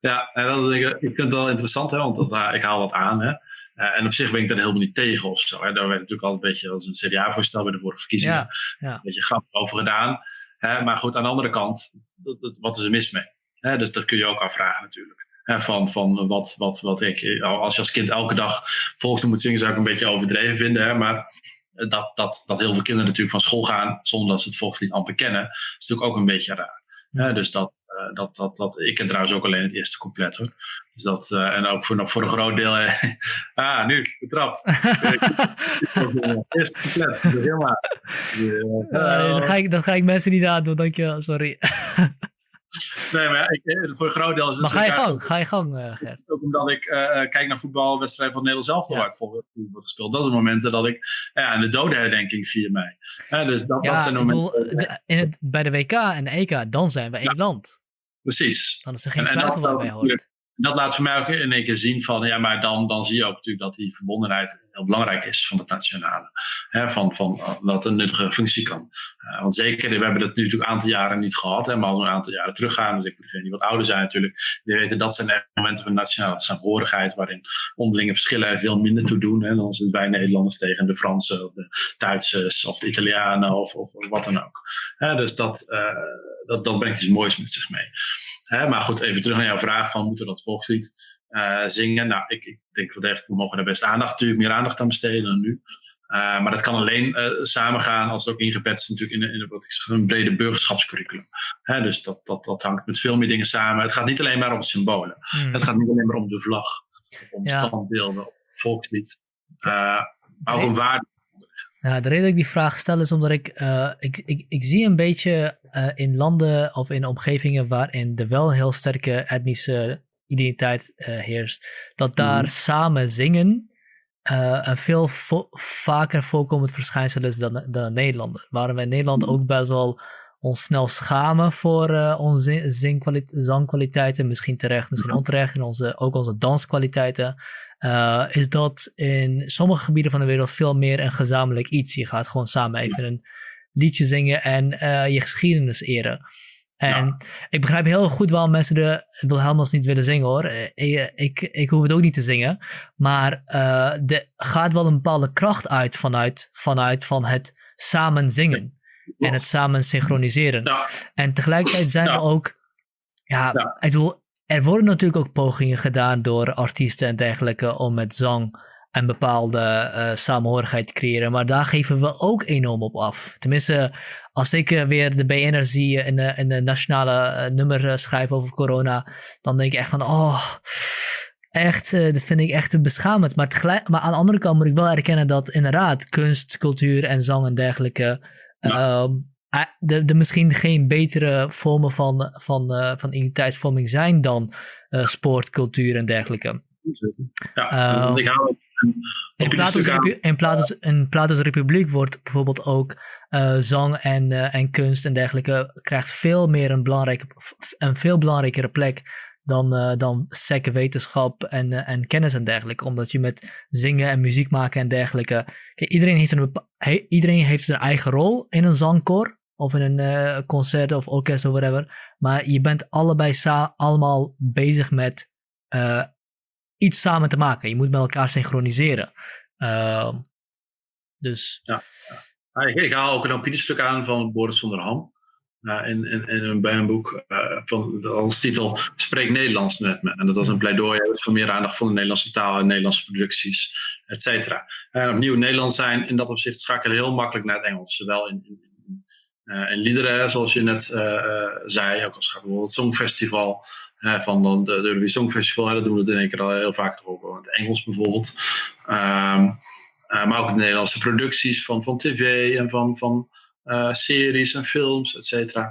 Ja, en dat, ik, ik vind het wel interessant, hè, want dat, uh, ik haal wat aan. Hè. Uh, en op zich ben ik daar helemaal niet tegen of zo. Hè. Daar werd natuurlijk al een beetje als een CDA-voorstel bij de vorige verkiezingen ja, ja. een beetje grappig over gedaan. Hè. Maar goed, aan de andere kant, dat, dat, wat is er mis mee? Hè? Dus dat kun je ook afvragen natuurlijk. van, van wat, wat, wat ik, als je als kind elke dag volkslied moet zingen, zou ik een beetje overdreven vinden. Hè, maar dat, dat, dat heel veel kinderen natuurlijk van school gaan zonder dat ze het volkslied amper kennen, is natuurlijk ook een beetje raar. Ja, dus dat, uh, dat, dat, dat, ik ken trouwens ook alleen het eerste couplet hoor. Dus dat, uh, en ook voor, voor een groot deel. Uh, (laughs) ah, nu, betrapt. (laughs) eerste couplet, helemaal. dat, ga ik, dat ga ik mensen niet aandoen, dankjewel, sorry. (laughs) Nee, maar ik, eh, voor een groot deel is het... Maar ga je gang, ga je gang, uh, Gert. Ook omdat ik uh, kijk naar voetbalwedstrijden van Nederland zelf, ja. waar ik voor wordt gespeeld. Dat zijn momenten dat ik... Ja, en de dodenherdenking 4 mei. Ja, dus dat, ja, dat zijn momenten... Bedoel, de, in het, bij de WK en de EK, dan zijn we één land. Precies. Dan is er geen en, twijfel waarbij hoort dat laat voor mij ook in één keer zien van, ja, maar dan, dan zie je ook natuurlijk dat die verbondenheid heel belangrijk is van het nationale. Hè, van, van dat een nuttige functie kan. Uh, want zeker, we hebben dat nu natuurlijk een aantal jaren niet gehad, hè, maar al een aantal jaren teruggaan. Dus ik degenen die wat ouder zijn natuurlijk, die weten dat zijn echt momenten van nationale saamhorigheid, waarin onderlinge verschillen veel minder toe doen. Hè, dan zijn wij Nederlanders tegen de Fransen, of de Duitsers, of de Italianen, of, of, wat dan ook. Hè, dus dat, uh, dat, dat brengt iets moois met zich mee. Hè, maar goed, even terug naar jouw vraag van moeten we dat volkslied uh, zingen? Nou, ik, ik denk wel degelijk, we mogen daar best aandacht, natuurlijk meer aandacht aan besteden dan nu. Uh, maar dat kan alleen uh, samengaan als het ook ingebed is natuurlijk in, in, wat ik zeg, een brede burgerschapscurriculum. Hè, dus dat, dat, dat hangt met veel meer dingen samen. Het gaat niet alleen maar om symbolen. Mm. Het gaat niet alleen maar om de vlag, of om ja. standbeelden, volkslied. maar ook om waarde ja, de reden dat ik die vraag stel is omdat ik, uh, ik, ik, ik zie een beetje uh, in landen of in omgevingen waarin er wel een heel sterke etnische identiteit uh, heerst, dat daar mm. samen zingen een veel vo vaker voorkomend verschijnsel is dan, dan Nederlander. Waarom wij in Nederland mm. ook best wel ons snel schamen voor uh, onze zangkwaliteiten, misschien terecht, misschien onterecht, en onze, ook onze danskwaliteiten, uh, is dat in sommige gebieden van de wereld veel meer een gezamenlijk iets. Je gaat gewoon samen even een liedje zingen en uh, je geschiedenis eren. En ja. ik begrijp heel goed waarom mensen de Wilhelmus niet willen zingen hoor. Ik, ik, ik hoef het ook niet te zingen. Maar er gaat wel een bepaalde kracht uit vanuit, vanuit van het samen zingen en het samen synchroniseren. Ja. En tegelijkertijd zijn er ook, ja, ja, ik bedoel, er worden natuurlijk ook pogingen gedaan door artiesten en dergelijke om met zang een bepaalde uh, samenhorigheid te creëren. Maar daar geven we ook enorm op af. Tenminste, als ik uh, weer de BN'er zie in de, in de nationale uh, nummer schrijven over corona, dan denk ik echt van, oh, echt, dat vind ik echt beschamend. Maar, tegelijk, maar aan de andere kant moet ik wel erkennen dat inderdaad kunst, cultuur en zang en dergelijke ja. Um, de, de misschien geen betere vormen van, van, uh, van identiteitsvorming zijn dan uh, sport, cultuur en dergelijke. Ja, uh, ik hou in Plato's, in, Plato's, Republiek wordt bijvoorbeeld ook uh, zang en, uh, en kunst en dergelijke krijgt veel meer een, belangrijke, een veel belangrijkere plek dan, uh, dan sec wetenschap en, en kennis en dergelijke. Omdat je met zingen en muziek maken en dergelijke. Kijk, iedereen heeft een, he, iedereen heeft zijn eigen rol in een zangkoor. Of in een concert of orkest of whatever. Maar je bent allebei allemaal bezig met iets samen te maken. Je moet met elkaar synchroniseren. Ehm, dus. Ja, ja. Ik, haal ook een opiniestuk aan van Boris van der Ham. Uh, in, in, in bij een boek uh, van als titel Spreek Nederlands met me. En dat was een pleidooi voor meer aandacht voor de Nederlandse taal en Nederlandse producties, et cetera. En opnieuw, Nederlands zijn in dat opzicht schakelen heel makkelijk naar het Engels. Zowel in, in, uh, in liederen, zoals je net zei, ook als gaat bijvoorbeeld het Songfestival. Van de, de Eurovisie Songfestival, dat doen we het in één keer al heel vaak over het Engels bijvoorbeeld. Um, maar ook de Nederlandse producties van, van tv en van, van uh, series en films, et cetera.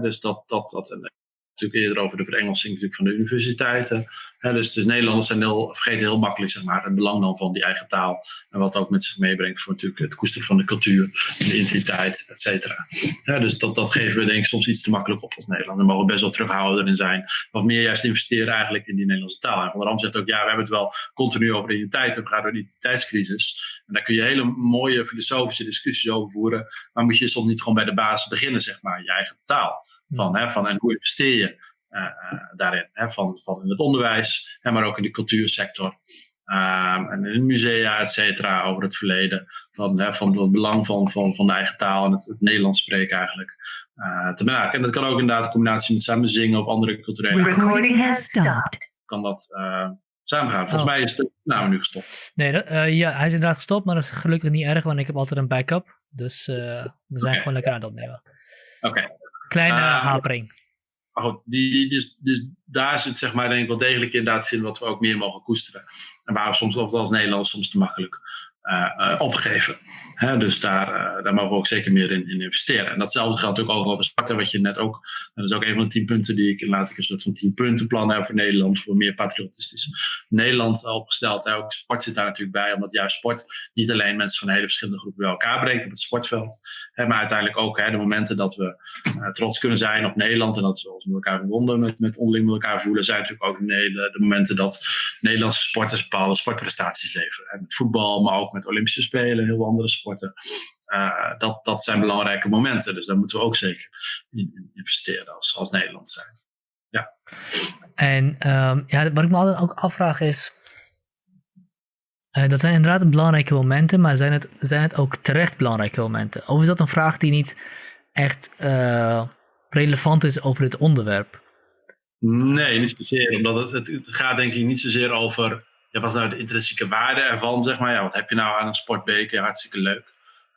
Dus dat, dat, dat, natuurlijk eerder over de verengelsing natuurlijk van de universiteiten. dus, dus Nederlanders zijn heel, vergeten heel makkelijk zeg maar, het belang dan van die eigen taal. En wat ook met zich meebrengt voor natuurlijk het koesteren van de cultuur, de identiteit, et cetera. dus dat, dat geven we denk ik soms iets te makkelijk op als Nederland. We mogen best wel terughouden in zijn. Wat meer juist investeren eigenlijk in die Nederlandse taal. En Van der Ram zegt ook, ja, we hebben het wel continu over identiteit. We gaan door die identiteitscrisis. En daar kun je hele mooie filosofische discussies over voeren. Maar moet je soms niet gewoon bij de basis beginnen, zeg maar, je eigen taal. Van, hè, van, en hoe investeer je uh, daarin? Hè, van, van in het onderwijs, hè, maar ook in de cultuursector. Um, en in musea, et cetera, over het verleden. Van, hè, van het belang van, van, van de eigen taal en het, het Nederlands spreken eigenlijk. Uh, te maken. En dat kan ook inderdaad in combinatie met samen zingen of andere culturele. Recording has stopped. kan dat samengaan. Volgens oh. mij is de naam nu gestopt. Nee, ja, hij is inderdaad gestopt, maar dat is gelukkig niet erg, want ik heb altijd een backup. Dus we zijn gewoon lekker aan het opnemen. Oké. Kleine hapering. Maar goed, die, die, dus, dus daar zit zeg maar denk ik wel degelijk inderdaad zin wat we ook meer mogen koesteren. En waar we soms, als Nederland soms te makkelijk uh, opgeven dus daar, uh, daar mogen we ook zeker meer in, in, investeren. En datzelfde geldt ook over starten, wat je net ook. Dat is ook een van de tien punten die ik laat ik een soort van tien punten plan hebben voor Nederland, voor meer patriotistisch Nederland opgesteld. Ook sport zit daar natuurlijk bij, omdat juist sport niet alleen mensen van hele verschillende groepen bij elkaar brengt op het sportveld, maar uiteindelijk ook de momenten dat we trots kunnen zijn op Nederland en dat we ons met elkaar verbonden, met, met onderling met elkaar voelen, zijn natuurlijk ook de, de momenten dat Nederlandse sporters bepaalde sportprestaties leveren. Met voetbal, maar ook met Olympische Spelen en heel andere sporten. Uh, dat, dat zijn belangrijke momenten. Dus daar moeten we ook zeker in, investeren als, als Nederland zijn. Ja. En um, ja, wat ik me altijd ook afvraag is. Uh, dat zijn inderdaad belangrijke momenten, maar zijn het, zijn het ook terecht belangrijke momenten? Of is dat een vraag die niet echt uh, relevant is over het onderwerp? Nee, niet zozeer. Omdat het, het, gaat denk ik niet zozeer over ja, wat is nou de intrinsieke waarde ervan, zeg maar. Ja, wat heb je nou aan een sportbeker? Hartstikke leuk.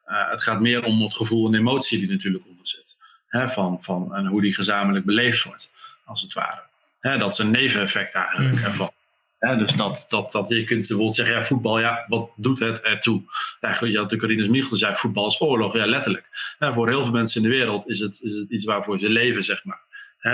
Uh, het gaat meer om het gevoel en emotie die natuurlijk onder zit. Hè, van, van, en hoe die gezamenlijk beleefd wordt, als het ware. Hè, dat is een neveneffect eigenlijk mm. ervan. dus dat, dat, dat je kunt bijvoorbeeld zeggen, ja, voetbal, ja, wat doet het ertoe? Ja, je had de Corinne Michel zei, voetbal is oorlog, ja, letterlijk. voor heel veel mensen in de wereld is het, is het iets waarvoor ze leven, zeg maar.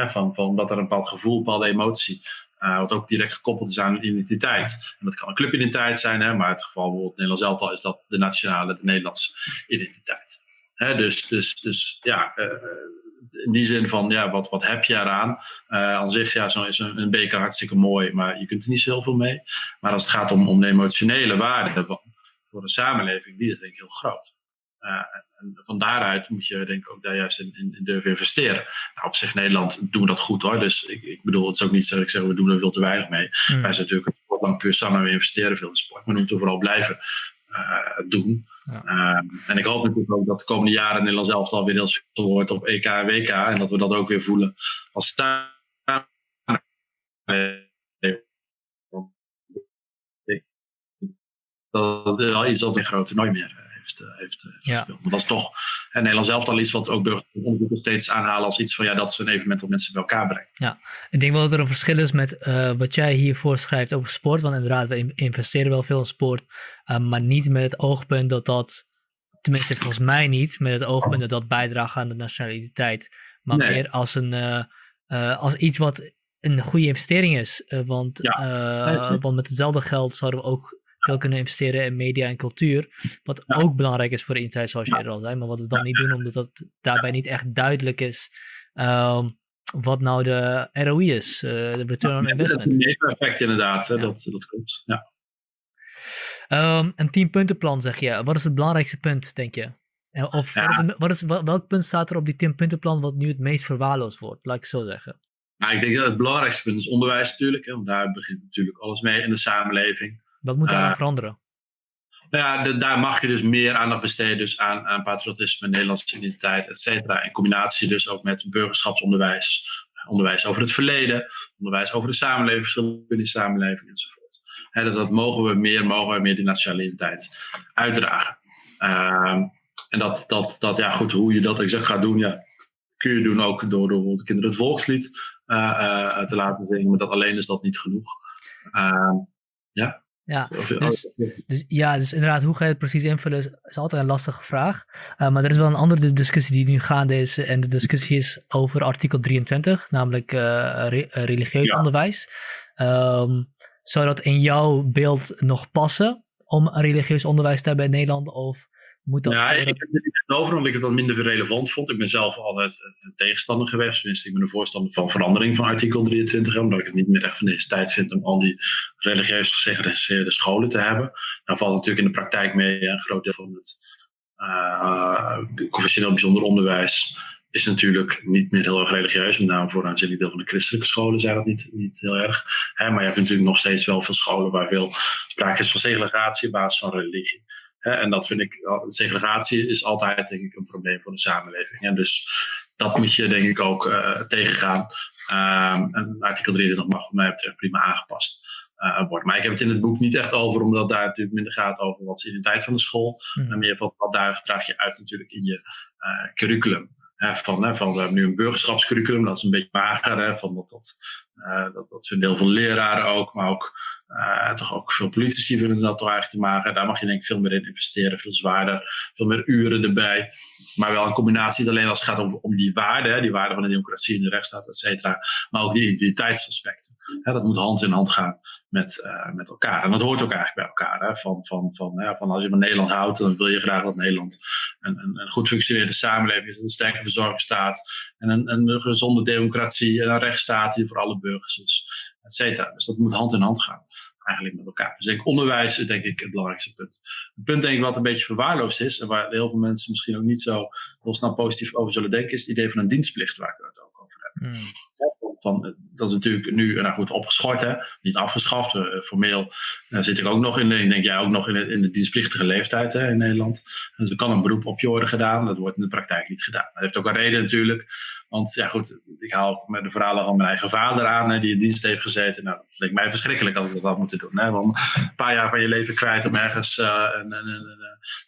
van, van dat er een bepaald gevoel, een bepaalde emotie uh, wat ook direct gekoppeld is aan identiteit. En dat kan een clubidentiteit zijn, hè, maar in het geval bijvoorbeeld Nederlands elftal is dat de nationale, de Nederlandse identiteit. Hè, dus, dus, dus ja, uh, in die zin van, ja, wat, wat heb je eraan? Uh, aan zich ja, zo is een, een beker hartstikke mooi, maar je kunt er niet zo heel veel mee. Maar als het gaat om, om de emotionele waarde voor de samenleving, die is denk ik heel groot. Uh, en van daaruit moet je denk ik ook daar juist in, in, in durven investeren. Nou, op zich Nederland doen we dat goed hoor. Dus ik, ik bedoel, het is ook niet zo dat ik zeg we doen er veel te weinig mee. Mm. Wij zijn natuurlijk een lang puur samen, we investeren veel in sport. Maar we moeten vooral blijven uh, doen. Ja. Uh, en ik hoop natuurlijk ook dat de komende jaren Nederland zelf alweer heel veel wordt op EK en WK. En dat we dat ook weer voelen als staan. Dat is al iets dat een groot toernooi meer heeft, uh, heeft uh, gespeeld. Maar dat is toch en Nederland zelf al iets wat ook burgeronderzoekers steeds aanhalen als iets van ja, dat is een evenement dat mensen bij elkaar brengt. Ja, ik denk wel dat er een verschil is met uh, wat jij hier voorschrijft over sport. Want inderdaad, we investeren wel veel in sport, maar niet met het oogpunt dat dat, tenminste volgens mij niet, met het oogpunt dat dat bijdraagt aan de nationaliteit. Maar meer als, een, als iets wat een goede investering is. want, ja, want met hetzelfde geld zouden we ook veel kunnen investeren in media en cultuur. Wat ook belangrijk is voor de identiteit, zoals je eerder al zei. Maar wat we dan niet doen, omdat dat daarbij niet echt duidelijk is. Um, wat nou de ROI is, uh, de return on investment. Dat is een effect inderdaad, hè? Dat, dat klopt. Ja. Um, een tienpuntenplan zeg je. Wat is het belangrijkste punt, denk je? Of wat is, wat is, welk punt staat er op die tienpuntenplan wat nu het meest verwaarloosd wordt? Laat ik zo zeggen. Nou, ik denk dat het belangrijkste punt is onderwijs natuurlijk. Hè, want daar begint natuurlijk alles mee in de samenleving. Wat moet daar uh, veranderen? Nou ja, daar mag je dus meer aandacht besteden dus aan, aan patriotisme, Nederlandse identiteit, et cetera. In combinatie dus ook met burgerschapsonderwijs, onderwijs over het verleden, onderwijs over de samenleving, verschillen in de samenleving enzovoort. He, dus dat mogen we meer, mogen we meer die nationaliteit uitdragen. Uh, en dat, dat, dat, ja goed, hoe je dat exact gaat doen, ja, kun je doen ook door, door de kinderen het volkslied uh, uh, te laten zingen, maar dat alleen is dat niet genoeg. Ehm, ja. Ja, dus, dus, ja, dus inderdaad, hoe ga je het precies invullen is, altijd een lastige vraag. Uh, maar er is wel een andere discussie die nu gaande is. En de discussie is over artikel 23, namelijk uh, re religieus onderwijs. Um, zou dat in jouw beeld nog passen om religieus onderwijs te hebben in Nederland? Of moet dat... Ja, ik heb het over omdat ik het dan minder relevant vond. Ik ben zelf altijd een tegenstander geweest. Tenminste, ik ben een voorstander van verandering van artikel 23. Omdat ik het niet meer echt van deze tijd vind om al die religieus gesegregeerde scholen te hebben. Dan valt natuurlijk in de praktijk mee een groot deel van het uh, confessioneel bijzonder onderwijs is natuurlijk niet meer heel erg religieus. Met name voor een aanzienlijk deel van de christelijke scholen zijn dat niet, niet heel erg. Hè, maar je hebt natuurlijk nog steeds wel veel scholen waar veel sprake is van segregatie op basis van religie en dat vind ik, segregatie is altijd denk ik een probleem voor de samenleving. En dus dat moet je denk ik ook tegengaan. Um, en artikel 23 mag wat mij betreft prima aangepast worden. Maar ik heb het in het boek niet echt over, omdat daar natuurlijk minder gaat over wat is de tijd van de school. Mm. En meer van wat daar draag je uit natuurlijk in je curriculum van, van, we hebben nu een burgerschapscurriculum, dat is een beetje mager. Hè, van dat, dat, uh, dat, dat vinden heel veel leraren ook, maar ook, uh, toch ook veel politici vinden dat toch eigenlijk te mager. Daar mag je denk ik veel meer in investeren, veel zwaarder, veel meer uren erbij. Maar wel een combinatie, niet alleen als het gaat om, om die waarden, die waarden van de democratie en de rechtsstaat, et cetera, maar ook die identiteitsaspecten. Dat moet hand in hand gaan met, uh, met elkaar. En dat hoort ook eigenlijk bij elkaar. Hè, van, van, van, van als je van Nederland houdt, dan wil je graag dat Nederland een, een, een goed functionerende samenleving is, een sterke verzorgingsstaat en een, een gezonde democratie en een rechtsstaat die voor alle burgers cetera. Dus dat moet hand in hand gaan eigenlijk met elkaar. Dus denk onderwijs is denk ik het belangrijkste punt. Het punt denk ik wat een beetje verwaarloosd is en waar heel veel mensen misschien ook niet zo heel positief over zullen denken, is het idee van een dienstplicht waar ik het ook over heb. Mm van, dat is natuurlijk nu nou goed, opgeschort, hè? niet afgeschaft. Uh, formeel uh, zit ik ook nog in, ik denk jij ook nog in de, in de dienstplichtige leeftijd hè, in Nederland. Dus er kan een beroep op je worden gedaan, dat wordt in de praktijk niet gedaan. Dat heeft ook een reden natuurlijk, want ja goed, ik haal met de verhalen van mijn eigen vader aan, die in dienst heeft gezeten. Nou, dat leek mij verschrikkelijk als ik dat had moeten doen. Hè? Want een paar jaar van je leven kwijt om ergens een,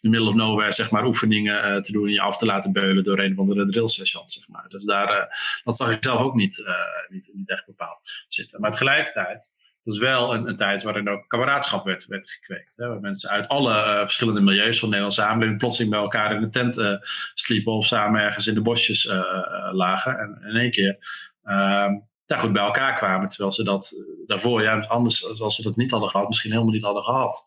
in the middle of nowhere zeg maar, oefeningen te doen en je af te laten beulen door een van de drill sessions. Zeg maar. Dus daar, dat zag ik zelf ook niet niet, niet echt bepaald zitten. Maar tegelijkertijd, het was wel een, een tijd waarin ook kameraadschap werd, werd gekweekt. Hè, waar mensen uit alle uh, verschillende milieus van de Nederlandse samenleving plotseling bij elkaar in de tent uh, sliepen of samen ergens in de bosjes lagen. En in één keer ehm, daar goed bij elkaar kwamen. Terwijl ze dat daarvoor, ja, anders, als ze dat niet hadden gehad, misschien helemaal niet hadden gehad.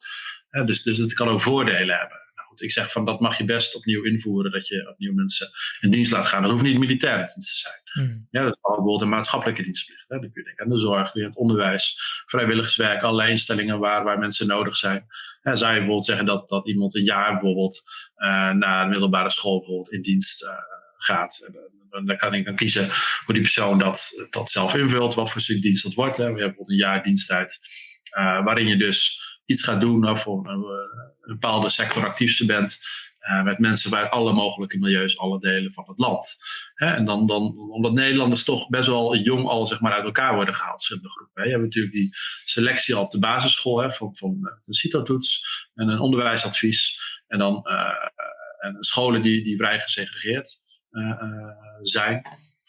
dus, dus het kan ook voordelen hebben ik zeg van dat mag je best opnieuw invoeren, dat je opnieuw mensen in dienst laat gaan. Dat hoeft niet militair dienst te zijn. Mm. Ja, dat is bijvoorbeeld een maatschappelijke dienstplicht. Hè. Dan kun je denken aan de zorg, kun je het onderwijs, vrijwilligerswerk, allerlei instellingen waar, waar mensen nodig zijn. Ja, zou je bijvoorbeeld zeggen dat, dat iemand een jaar bijvoorbeeld uh, naar de middelbare school bijvoorbeeld in dienst uh, gaat. En, dan kan ik dan kiezen hoe die persoon dat, dat zelf invult, wat voor stuk dienst dat wordt. Hè. We hebben bijvoorbeeld een jaar diensttijd, uh, waarin je dus iets gaat doen of voor een, een bepaalde sector actief bent. Uh, met mensen bij alle mogelijke milieus, alle delen van het land. Hè, en dan, dan, omdat Nederlanders toch best wel jong al zeg maar, uit elkaar worden gehaald, verschillende groepen. Hè. Je hebt natuurlijk die selectie al op de basisschool, hè, van, van eh, CITO-toets en een onderwijsadvies. En dan uh, en scholen die, die vrij gesegregeerd uh, zijn.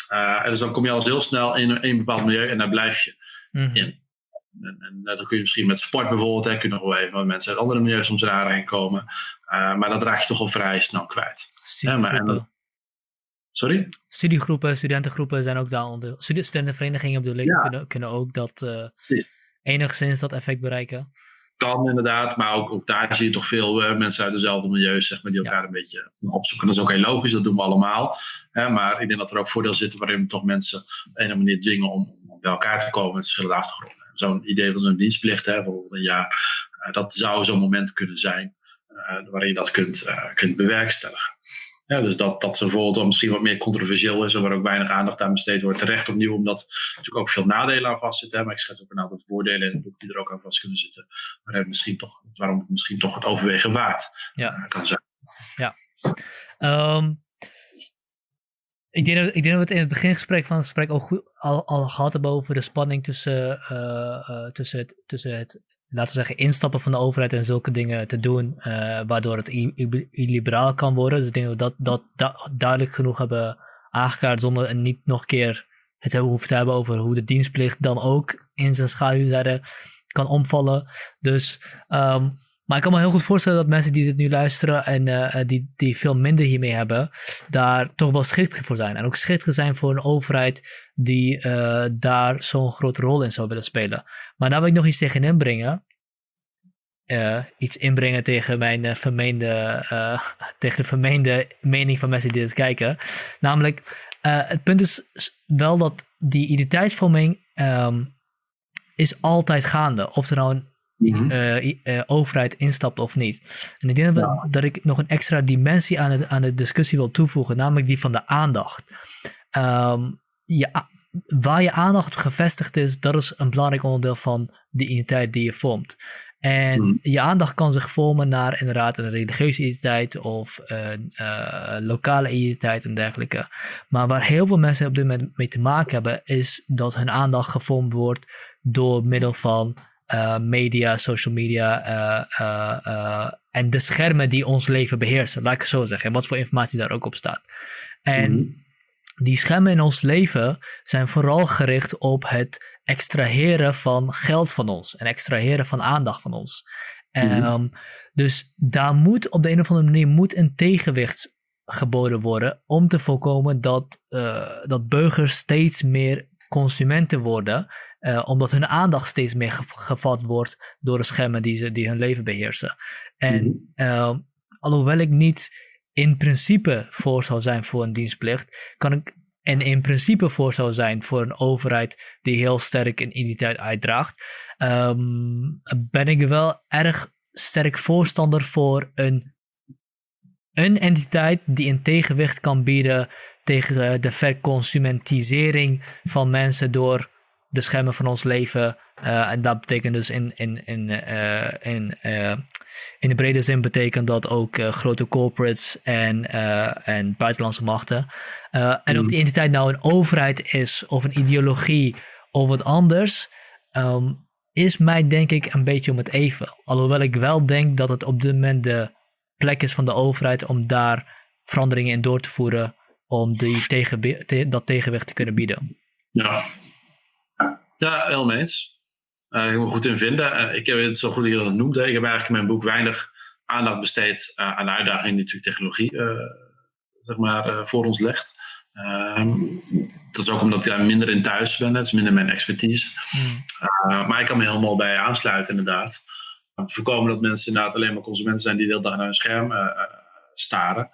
en dus dan kom je al heel snel in een, bepaald milieu en daar blijf je mm. in. En, en dat kun je misschien met sport bijvoorbeeld, hè, kun je nog wel even met mensen uit andere milieus soms eraan komen. Uh, maar dat raak je toch al vrij snel kwijt. Ja, maar, en, sorry? Studiegroepen, studentengroepen zijn ook daar onder. Studentenverenigingen bedoel ik, ja. kunnen, kunnen ook dat uh, enigszins dat effect bereiken. Kan inderdaad, maar ook, ook daar zie je toch veel uh, mensen uit dezelfde milieus zeg maar, die elkaar een beetje opzoeken. Dat is ook heel logisch, dat doen we allemaal. Hè, maar ik denk dat er ook voordeel zitten waarin we toch mensen op een manier dwingen om, om bij elkaar te komen met verschillende achtergronden zo'n idee van zo'n dienstplicht, hè, bijvoorbeeld een jaar, uh, dat zou zo'n moment kunnen zijn uh, waarin je dat kunt, uh, kunt bewerkstelligen. Ja, dus dat, dat bijvoorbeeld misschien wat meer controversieel is en waar ook weinig aandacht aan besteed wordt. Terecht opnieuw, omdat er natuurlijk ook veel nadelen aan vastzitten. Maar ik schets ook een aantal voordelen in het boek die er ook aan vast kunnen zitten. Maar misschien toch, waarom het misschien toch het overwegen waard ja. kan zijn. Ja. Um, ik denk, dat, ik denk dat we het in het begingesprek van het gesprek al, goed, al, al gehad hebben over de spanning tussen, uh, uh, tussen, het, tussen het, laten we zeggen, instappen van de overheid en zulke dingen te doen, uh, waardoor het illiberaal kan worden. Dus ik denk dat we dat, dat, duidelijk genoeg hebben aangekaart zonder en niet nog een keer het hebben hoeven te hebben over hoe de dienstplicht dan ook in zijn schaduwzijde kan omvallen. Dus um, maar ik kan me heel goed voorstellen dat mensen die dit nu luisteren en uh, die, die veel minder hiermee hebben, daar toch wel schichtig voor zijn. En ook schichtig zijn voor een overheid die uh, daar zo'n grote rol in zou willen spelen. Maar daar wil ik nog iets tegen inbrengen. Uh, iets inbrengen tegen mijn vermeende, (laughs) tegen de vermeende mening van mensen die dit kijken. Namelijk, het punt is wel dat die identiteitsvorming um, is altijd gaande. Of er nou uh, overheid instapt of niet. En ik denk dat, dat, ik nog een extra dimensie aan, het, aan de discussie wil toevoegen, namelijk die van de aandacht. Um, waar je aandacht gevestigd is, dat is een belangrijk onderdeel van de identiteit die je vormt. En hmm. je aandacht kan zich vormen naar inderdaad een religieuze identiteit of een uh, lokale identiteit en dergelijke. Maar waar heel veel mensen op dit moment mee te maken hebben, is dat hun aandacht gevormd wordt door middel van uh, media, social media uh, en de schermen die ons leven beheersen, laat ik het zo zeggen. En wat voor informatie daar ook op staat. En mhm. die schermen in ons leven zijn vooral gericht op het extraheren van geld van ons en extraheren van aandacht van ons. Mm um, dus daar moet op de een of andere manier moet een tegenwicht geboden worden om te voorkomen dat, dat burgers steeds meer consumenten worden uh, omdat hun aandacht steeds meer gevat wordt door de schermen die, ze, die hun leven beheersen. En mm uh, alhoewel ik niet in principe voor zou zijn voor een dienstplicht, kan ik en in principe voor zou zijn voor een overheid die heel sterk een identiteit uitdraagt, um, ben ik wel erg sterk voorstander voor een, een entiteit die een tegenwicht kan bieden tegen de verconsumentisering van mensen door de schermen van ons leven. Uh, en dat betekent dus in, in, in, uh, in, uh, in de brede zin betekent dat ook grote corporates en, en buitenlandse machten. en of die mm. entiteit nou een overheid is of een ideologie of wat anders, um, is mij denk ik een beetje om het even. Alhoewel ik wel denk dat het op dit moment de plek is van de overheid om daar veranderingen in door te voeren om die tegen, dat tegenwicht te kunnen bieden. Ja, ja, helemaal eens. Uh, ik moet goed in vinden. Uh, ik heb het zo goed dat dat noemde. Ik heb eigenlijk in mijn boek weinig aandacht besteed uh, aan de uitdagingen die natuurlijk technologie zeg maar, voor ons legt. Ehm, dat is ook omdat ik daar minder in thuis ben. Het is minder mijn expertise. Hmm. maar ik kan me helemaal bij aansluiten, inderdaad. Om te voorkomen dat mensen inderdaad alleen maar consumenten zijn die de hele dag naar hun scherm staren.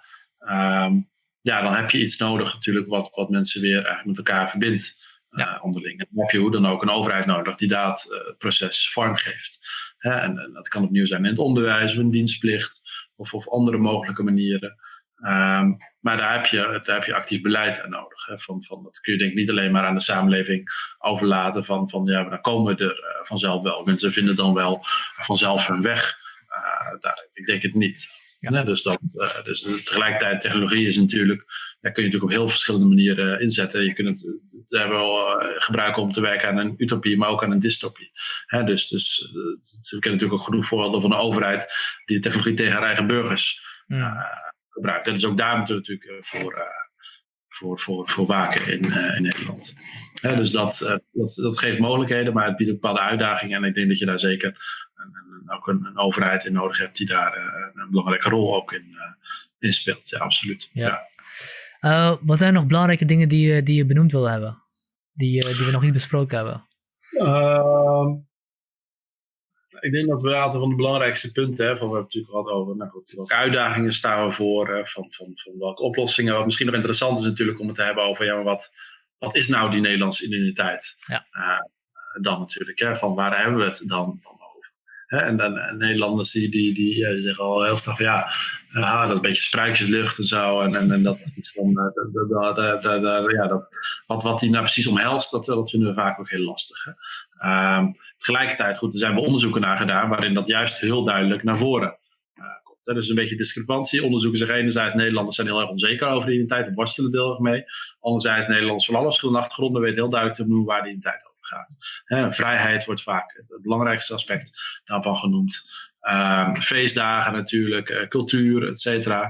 Um, ja, dan heb je iets nodig natuurlijk wat, wat mensen weer eigenlijk met elkaar verbindt ja. En dan heb je hoe dan ook een overheid nodig die dat uh, proces vorm geeft. Hè? En, dat kan opnieuw zijn in het onderwijs, of een dienstplicht, of, of andere mogelijke manieren. Um, maar daar heb, je, daar heb je actief beleid aan nodig. Hè? Van, van, dat kun je denk ik niet alleen maar aan de samenleving overlaten. Van, van ja, dan komen we er uh, vanzelf wel. Mensen vinden dan wel vanzelf hun weg. daar, ik denk het niet. Ja. dus, dat, uh, dus tegelijkertijd, technologie is natuurlijk, daar kun je natuurlijk op heel verschillende manieren inzetten. Je kunt het, het hebben wel gebruiken om te werken aan een utopie, maar ook aan een dystopie. Dus, dus uh, we kennen natuurlijk ook genoeg voorbeelden van een overheid die de technologie tegen haar eigen burgers gebruikt. En dus ook daar moeten we natuurlijk voor, voor, voor, voor waken in, in Nederland. Dus dat, dat, dat geeft mogelijkheden, maar het biedt ook bepaalde uitdagingen. En ik denk dat je daar zeker ook een, een, overheid in nodig hebt die daar uh, een belangrijke rol ook in, uh, in speelt. Ja, absoluut. Ja. ja. Uh, wat zijn nog belangrijke dingen die, die je benoemd wil hebben? Die, die we nog niet besproken hebben? Ehm, ik denk dat we een aantal van de belangrijkste punten, hè, van we hebben natuurlijk gehad over nou goed, welke uitdagingen staan we voor, van, van, van welke oplossingen. Wat misschien nog interessant is natuurlijk om het te hebben over ja, maar wat, wat is nou die Nederlandse identiteit? Ja. dan natuurlijk, hè, van waar hebben we het dan, dan en, en, Nederlanders die, die, die, zeggen al heel snel van ja, uh, dat is een beetje spruitjeslucht en zo. En, en, en dat is dan, uh, ja, dat, wat, wat die nou precies omhelst, dat, dat vinden we vaak ook heel lastig. Hè. Um, tegelijkertijd, goed, er zijn wel onderzoeken naar gedaan waarin dat juist heel duidelijk naar voren komt. Hè. Dus een beetje discrepantie. Onderzoeken zeggen enerzijds Nederlanders zijn heel erg onzeker over de identiteit en worstelen deel erg mee. Anderzijds Nederlanders van alle verschillende achtergronden weten heel duidelijk te noemen waar de identiteit over gaat. vrijheid wordt vaak het belangrijkste aspect daarvan genoemd. Ehm, feestdagen natuurlijk, uh, cultuur, et cetera.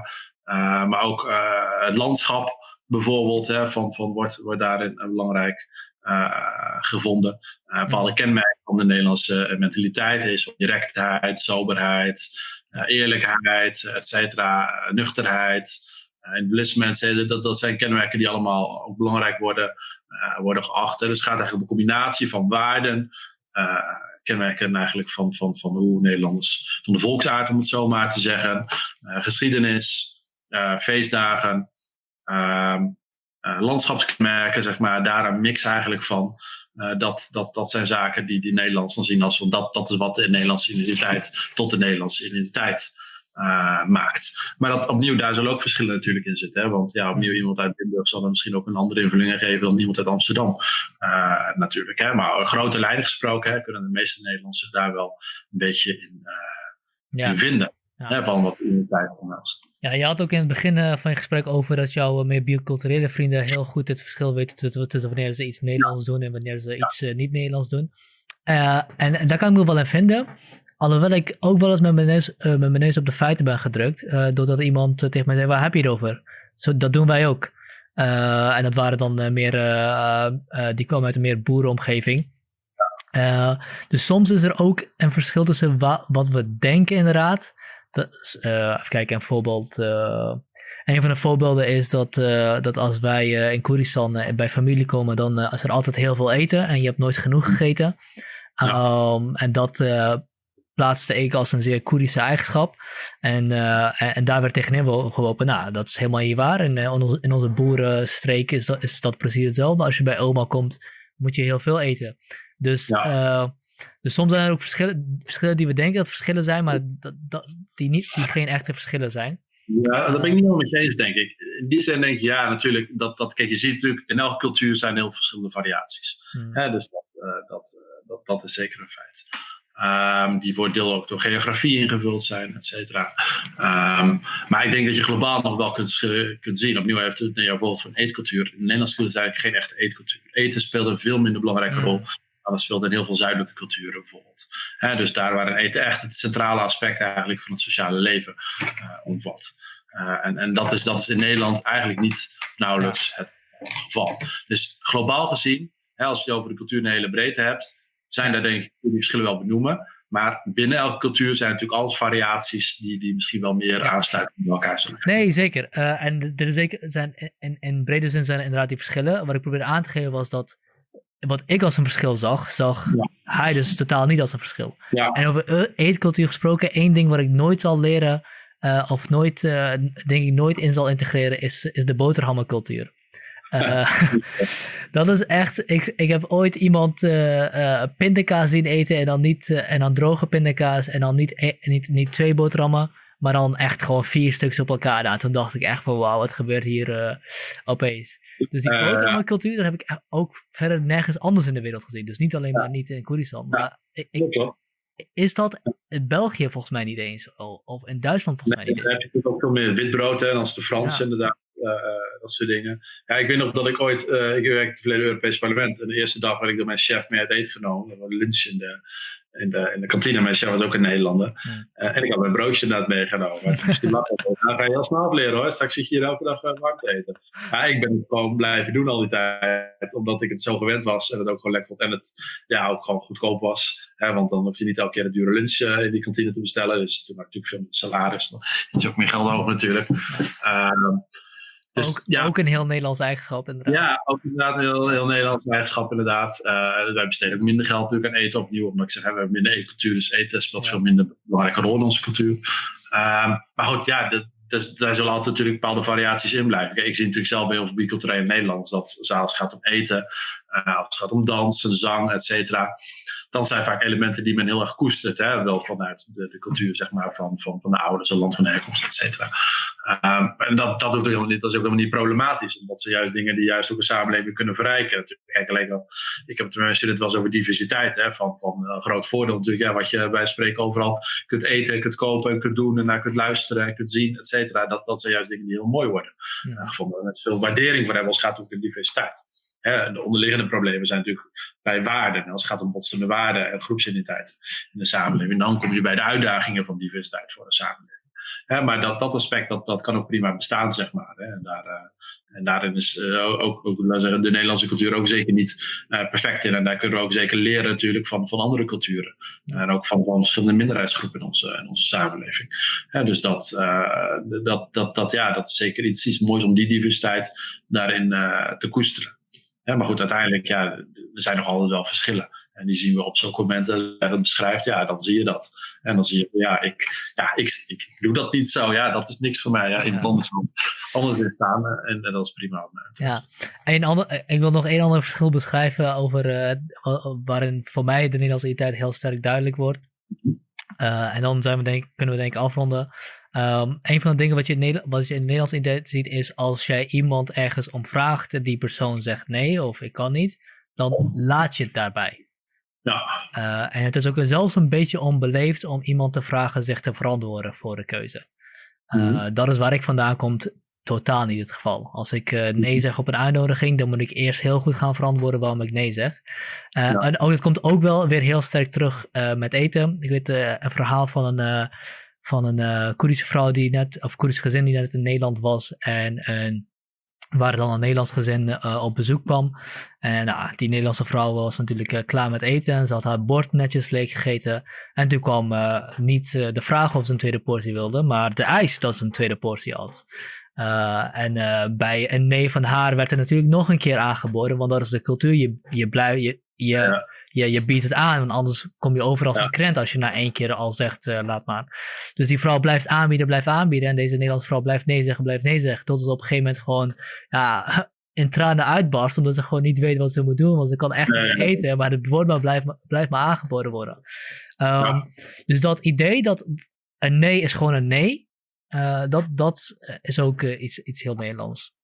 Uh, maar ook uh, het landschap bijvoorbeeld hè, van, van wordt, wordt daarin belangrijk gevonden. bepaalde kenmerken van de Nederlandse mentaliteit is directheid, soberheid, eerlijkheid, et cetera, nuchterheid. Individualisme, dat, dat zijn kenmerken die allemaal ook belangrijk worden, uh, worden geacht. Dus het gaat eigenlijk om een combinatie van waarden, uh, kenmerken eigenlijk van, van, van hoe Nederlanders, van de volksaard om het zo maar te zeggen, geschiedenis, feestdagen, ehm, landschapskenmerken, zeg maar, daar een mix eigenlijk van. dat, dat, dat zijn zaken die, die Nederlanders dan zien als van dat, dat is wat de Nederlandse identiteit tot de Nederlandse identiteit maakt. Maar dat opnieuw, daar zullen ook verschillen natuurlijk in zitten. Hè? Want ja, opnieuw iemand uit Limburg zal er misschien ook een andere invulling geven dan iemand uit Amsterdam. natuurlijk. Hè? Maar grote lijnen gesproken hè, kunnen de meeste Nederlanders zich daar wel een beetje in, ja. in vinden. Ja. van wat identiteit. Ja, je had ook in het begin van je gesprek over dat jouw meer biculturele vrienden heel goed het verschil weten tussen, wanneer ze iets Nederlands doen en wanneer ze iets niet Nederlands doen. En, en, daar kan ik me wel in vinden. Alhoewel ik ook wel eens met mijn neus, met mijn neus op de feiten ben gedrukt. doordat iemand tegen mij zei, waar heb je het over? Zo, dat doen wij ook. en dat waren dan meer, die kwamen uit een meer boerenomgeving. dus soms is er ook een verschil tussen wa wat we denken inderdaad dat, even kijken, een voorbeeld. Een van de voorbeelden is dat, uh, dat als wij in Koeristan bij familie komen, dan is er altijd heel veel eten en je hebt nooit genoeg gegeten. Ja. Um, en dat plaatste ik als een zeer Koerdische eigenschap. En, en, en, daar werd tegenin geworpen, nou, dat is helemaal niet waar. En in onze boerenstreek is dat, is dat precies hetzelfde. Als je bij oma komt, moet je heel veel eten. Dus ja. Dus soms zijn er ook verschillen, verschillen die we denken dat verschillen zijn, maar dat, dat, die, niet, die geen echte verschillen zijn. Ja, dat ben ik niet helemaal met je eens, denk ik. In die zin denk ik, ja, natuurlijk, dat, dat, kijk, je ziet natuurlijk, in elke cultuur zijn heel verschillende variaties. Hmm. dus dat, uh, dat, dat, dat is zeker een feit. Um, die voor deel ook door geografie ingevuld zijn, et cetera. Um, maar ik denk dat je globaal nog wel kunt, kunt zien. Opnieuw heeft het naar voorbeeld van eetcultuur. In Nederland is eigenlijk geen echte eetcultuur. Eten speelt een veel minder belangrijke hmm. rol dat speelt in heel veel zuidelijke culturen bijvoorbeeld. dus daar waar eten echt het centrale aspect eigenlijk van het sociale leven uh, omvat. Uh, en en dat, is, dat is in Nederland eigenlijk niet nauwelijks het geval. Dus globaal gezien, als je over de cultuur een hele breedte hebt, zijn daar denk ik die verschillen wel benoemen. Maar binnen elke cultuur zijn natuurlijk alles variaties die, die misschien wel meer aansluiten bij elkaar zullen Nee, zeker. Uh, en er zeker zijn, in, in brede zin zijn inderdaad die verschillen. Wat ik probeerde aan te geven was dat wat ik als een verschil zag, zag hij dus totaal niet als een verschil. Ja. En over eetcultuur gesproken, één ding wat ik nooit zal leren, uh, of nooit, uh, denk ik nooit in zal integreren, is, is de boterhammencultuur. Uh, (laughs) (laughs) dat is echt, ik, ik heb ooit iemand pindakaas zien eten en dan, niet, en dan droge pindakaas en dan niet, e-, niet, niet twee boterhammen, maar dan echt gewoon vier stuks op elkaar. Nou, toen dacht ik echt van wauw, wat gebeurt hier uh, opeens. Dus die uh, cultuur, daar heb ik ook verder nergens anders in de wereld gezien. Dus niet alleen maar niet in Koerdistan. Maar ik, ik, is dat in België volgens mij niet eens? Of in Duitsland volgens mij niet eens? Dan heb je ook veel meer witbrood, hè, als de Fransen inderdaad. Uh, dat soort dingen. Ja, ik weet nog dat ik ooit, uh, ik werkte in het verleden Europese parlement. En de eerste dag werd ik door mijn chef mee uit eten genomen. We lunchen in de, in de, in de kantine. Mijn chef was ook een Nederlander. Uh, en ik had mijn broodje inderdaad meegenomen. (laughs) Lachen, nou ga je heel snel leren hoor. Straks zit je hier elke dag warm te eten. Ja, ik ben het gewoon blijven doen al die tijd. Omdat ik het zo gewend was. En het ook gewoon lekker vond. En het ja, ook gewoon goedkoop was. Hè, want dan hoef je niet elke keer een dure lunch in die kantine te bestellen. Dus toen had ik natuurlijk veel salaris. Dan is ook meer geld over natuurlijk. Uh, dus, ook, ja. ook een heel Nederlands eigenschap inderdaad. Ja, ook inderdaad een heel, heel Nederlands eigenschap inderdaad. Uh, wij besteden ook minder geld natuurlijk aan eten opnieuw. Omdat ik zeg, we hebben minder eetcultuur. Dus eten speelt ja. veel minder belangrijke rol in onze cultuur. Uh, maar goed, ja, de, dus daar zullen altijd natuurlijk bepaalde variaties in blijven. Kijk, ik zie natuurlijk zelf bij heel veel biculturele Nederlanders dat als het gaat om eten, uh, als het gaat om dansen, zang, et cetera dan zijn vaak elementen die men heel erg koestert. Hè? Wel vanuit de, de cultuur zeg maar, van, van, van de ouders, een land van herkomst, et cetera. Um, en dat, dat, hoeft helemaal niet, dat is ook helemaal niet problematisch. Omdat ze juist dingen die juist ook een samenleving kunnen verrijken. Kijk, alleen al, ik heb het met mijn studenten wel eens over diversiteit. Hè? Van, van groot voordeel natuurlijk. Ja, wat je bij spreken overal kunt eten, kunt kopen en kunt doen. En naar kunt luisteren en kunt zien, et cetera. Dat, dat zijn juist dingen die heel mooi worden. Ja. gevonden. Met veel waardering voor hebben als het gaat om diversiteit de onderliggende problemen zijn natuurlijk bij waarden. als het gaat om botsende waarden en groepsidentiteit in de samenleving, dan kom je bij de uitdagingen van diversiteit voor de samenleving. Maar dat, dat aspect, dat, dat kan ook prima bestaan, zeg maar. En, daar, uh, en daarin is uh, ook, ook zeggen, de Nederlandse cultuur ook zeker niet uh, perfect in. En daar kunnen we ook zeker leren natuurlijk van, van andere culturen. En ook van, van verschillende minderheidsgroepen in onze, in onze samenleving. dus dat, dat, dat, dat, ja, dat is zeker iets, iets moois om die diversiteit daarin te koesteren. Ja, maar goed, uiteindelijk, ja, er zijn nog altijd wel verschillen. En die zien we op zulke momenten, als je dat beschrijft, ja, dan zie je dat. En dan zie je, ja, ik, ja, ik, ik doe dat niet zo. Ja, dat is niks voor mij. Ja, in het anders, anders in staan. En, en, dat is prima. Ja, en ander, ik wil nog één ander verschil beschrijven over, uh, waarin voor mij de Nederlandse identiteit heel sterk duidelijk wordt. en dan zijn we denk, kunnen we denk ik afronden. Um, een van de dingen wat je, in wat je in Nederlands ziet is als jij iemand ergens om vraagt en die persoon zegt nee of ik kan niet, dan laat je het daarbij. Ja. Uh, en het is ook zelfs een beetje onbeleefd om iemand te vragen zich te verantwoorden voor de keuze. Uh, mm Dat is waar ik vandaan kom, totaal niet het geval. Als ik uh, nee zeg op een uitnodiging, dan moet ik eerst heel goed gaan verantwoorden waarom ik nee zeg. Ja. En ook, het komt ook wel weer heel sterk terug met eten. Ik weet een verhaal van een van een Koerdische vrouw die net, of Koerdische gezin die net in Nederland was. En, en waar dan een Nederlands gezin uh, op bezoek kwam. En nou, die Nederlandse vrouw was natuurlijk uh, klaar met eten. En ze had haar bord netjes leeg gegeten. En toen kwam niet de vraag of ze een tweede portie wilde, maar de eis dat ze een tweede portie had. en bij een nee van haar werd er natuurlijk nog een keer aangeboden, want dat is de cultuur. Je, je, blijft, je, je, je, je biedt het aan, want anders kom je over als een krent als je na één keer al zegt, uh, laat maar. Dus die vrouw blijft aanbieden, blijft aanbieden. En deze Nederlandse vrouw blijft nee zeggen, blijft nee zeggen. Tot ze op een gegeven moment gewoon ja, (laughs) in tranen uitbarst, omdat ze gewoon niet weet wat ze moet doen. Want ze kan echt niet eten, maar het woord maar blijft, blijft maar aangeboden worden. Um, Dus dat idee dat een nee is gewoon een nee, uh, dat, dat is ook uh, iets, iets heel Nederlands.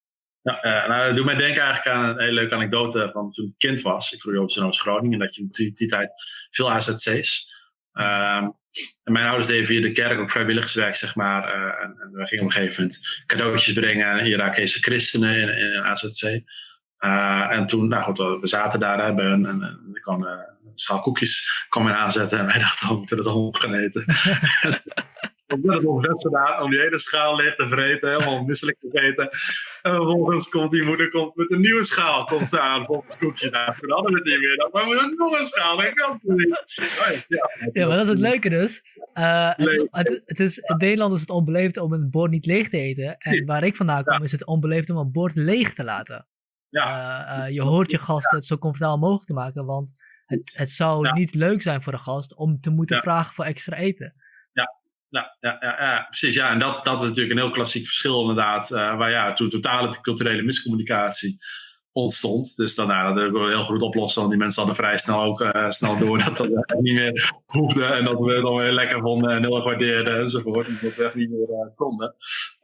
Ja, uh, nou, dat doet mij denken eigenlijk aan een hele leuke anekdote van toen ik kind was. Ik groeide op in Groningen, dat je in die, tijd veel AZC's. Um, en mijn ouders deden via de kerk ook vrijwilligerswerk, zeg maar. Uh, en, en, we gingen op een gegeven moment cadeautjes brengen aan Irakese christenen in, in AZC. Uh, en toen, nou goed, we zaten daar bij hun en, ik een schaal koekjes kwam aanzetten. En wij (laughs) dachten, we moeten het allemaal gaan eten. (laughs) Omdat het ons best gedaan om die hele schaal leeg te vreten, helemaal misselijk te eten. En vervolgens komt die moeder komt met een nieuwe schaal, komt ze aan, vol koekjes hadden we het niet meer. Dan maar we hebben nog een schaal, ik kan niet. Ja, ja, maar dat is het leuke dus. Uh, het, het, het, is, in Nederland is het onbeleefd om een bord niet leeg te eten. En waar ik vandaan kom, is het onbeleefd om een bord leeg te laten. Ja. Uh, uh, je hoort je gasten het zo comfortabel mogelijk te maken, want het, het zou niet leuk zijn voor de gast om te moeten vragen voor extra eten. Ja, ja, ja, ja, precies. Ja, en dat, dat is natuurlijk een heel klassiek verschil inderdaad. Uh, waar ja, toen totale culturele miscommunicatie ontstond. Dus dan, nou, dat we heel goed oplossen. Want die mensen hadden vrij snel ook uh, snel door dat dat niet meer hoefde. En dat we het dan weer lekker vonden en heel erg waardeerden enzovoort. En dat we echt niet meer uh, konden.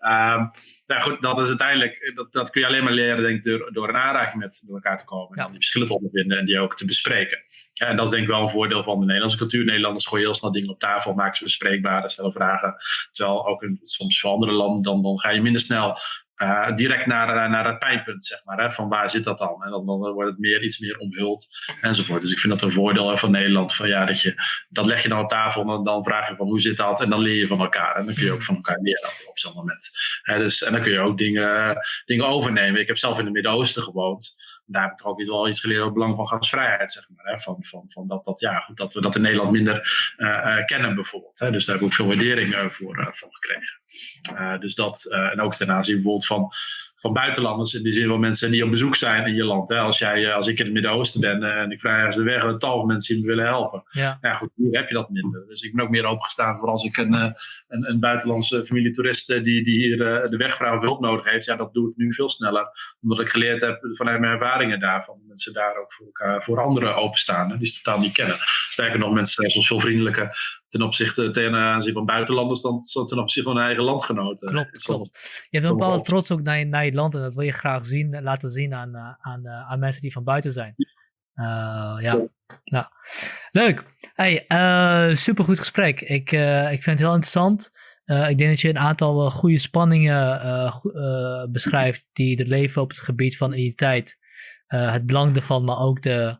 Um, nou goed, dat is uiteindelijk, dat, dat kun je alleen maar leren denk ik, door, door een aanraking met, met elkaar te komen. En die verschillen te ondervinden en die ook te bespreken. En dat is denk ik wel een voordeel van de Nederlandse cultuur. Nederlanders gooien heel snel dingen op tafel, maken ze bespreekbaar, stellen vragen. Terwijl ook in, soms voor andere landen, dan, dan ga je minder snel uh, direct naar, eh, naar het pijnpunt, zeg maar. Hè, van waar zit dat dan? En dan, dan wordt het meer, iets meer omhuld enzovoort. Dus ik vind dat een voordeel van Nederland. Van, ja, dat, je, dat leg je dan op tafel en dan, dan vraag je van hoe zit dat? En dan leer je van elkaar. En dan kun je ook van elkaar leren op zo'n moment. dus, en dan kun je ook dingen, dingen overnemen. Ik heb zelf in het Midden-Oosten gewoond daar heb ik ook wel iets geleerd over het belang van gasvrijheid, zeg maar. Hè? Van, van, van dat, dat, ja, goed, dat we dat in Nederland minder uh, kennen, bijvoorbeeld. Hè? Dus daar heb ik ook veel waardering uh, voor, uh, gekregen. dus dat, en ook ten aanzien bijvoorbeeld van van buitenlanders. In die zin van mensen die op bezoek zijn in je land. Hè. Als, jij, eh, als ik in het Midden-Oosten ben eh, en ik vraag ergens de weg, een tal van mensen die me willen helpen. Ja. ja, goed, hier heb je dat minder. Dus ik ben ook meer opengestaan voor als ik een, eh, een, een buitenlandse familie toeristen die, die hier de wegvrouw hulp nodig heeft. Ja, dat doe ik nu veel sneller. Omdat ik geleerd heb vanuit mijn ervaringen daarvan. Mensen daar ook voor, elkaar, voor anderen openstaan. Die ze totaal niet kennen. Sterker nog, mensen zijn soms veel vriendelijker ten opzichte ten aanzien van buitenlanders dan ten opzichte van hun eigen landgenoten. Klopt, klopt. Je hebt een bepaalde trots ook naar je, naar je land en dat wil je graag zien, laten zien aan, eh, aan, eh, aan mensen die van buiten zijn. Uh, ja. Nou, leuk. Hey, uh, supergoed gesprek. Ik, uh, ik vind het heel interessant. ik denk dat je een aantal goede spanningen beschrijft die er leven op het gebied van identiteit. het belang ervan, maar ook de,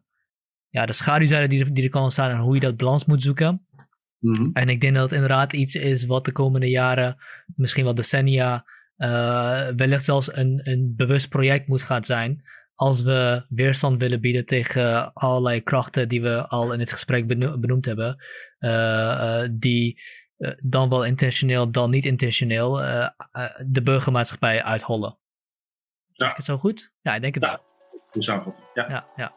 ja, de schaduwzijde die, die er kan ontstaan en hoe je dat balans moet zoeken. Mhm. En ik denk dat het inderdaad iets is wat de komende jaren, misschien wel decennia, uh, wellicht zelfs een, een bewust project moet gaan zijn. Als we weerstand willen bieden tegen allerlei krachten die we al in het gesprek benoemd hebben. Uh, die dan wel intentioneel, dan niet intentioneel de burgermaatschappij uithollen. Ja. Zeg ik het zo goed? Ja, ik denk het wel de samenvatting. Ja. ja, ja.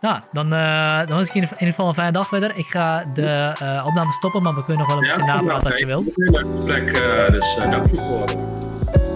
Nou, dan, uh, dan wens ik in ieder geval een fijne dag verder. Ik ga de uh, opname stoppen, maar we kunnen nog wel een beetje napraten als je wilt. Een leuk gesprek, uh, dus dank je voor.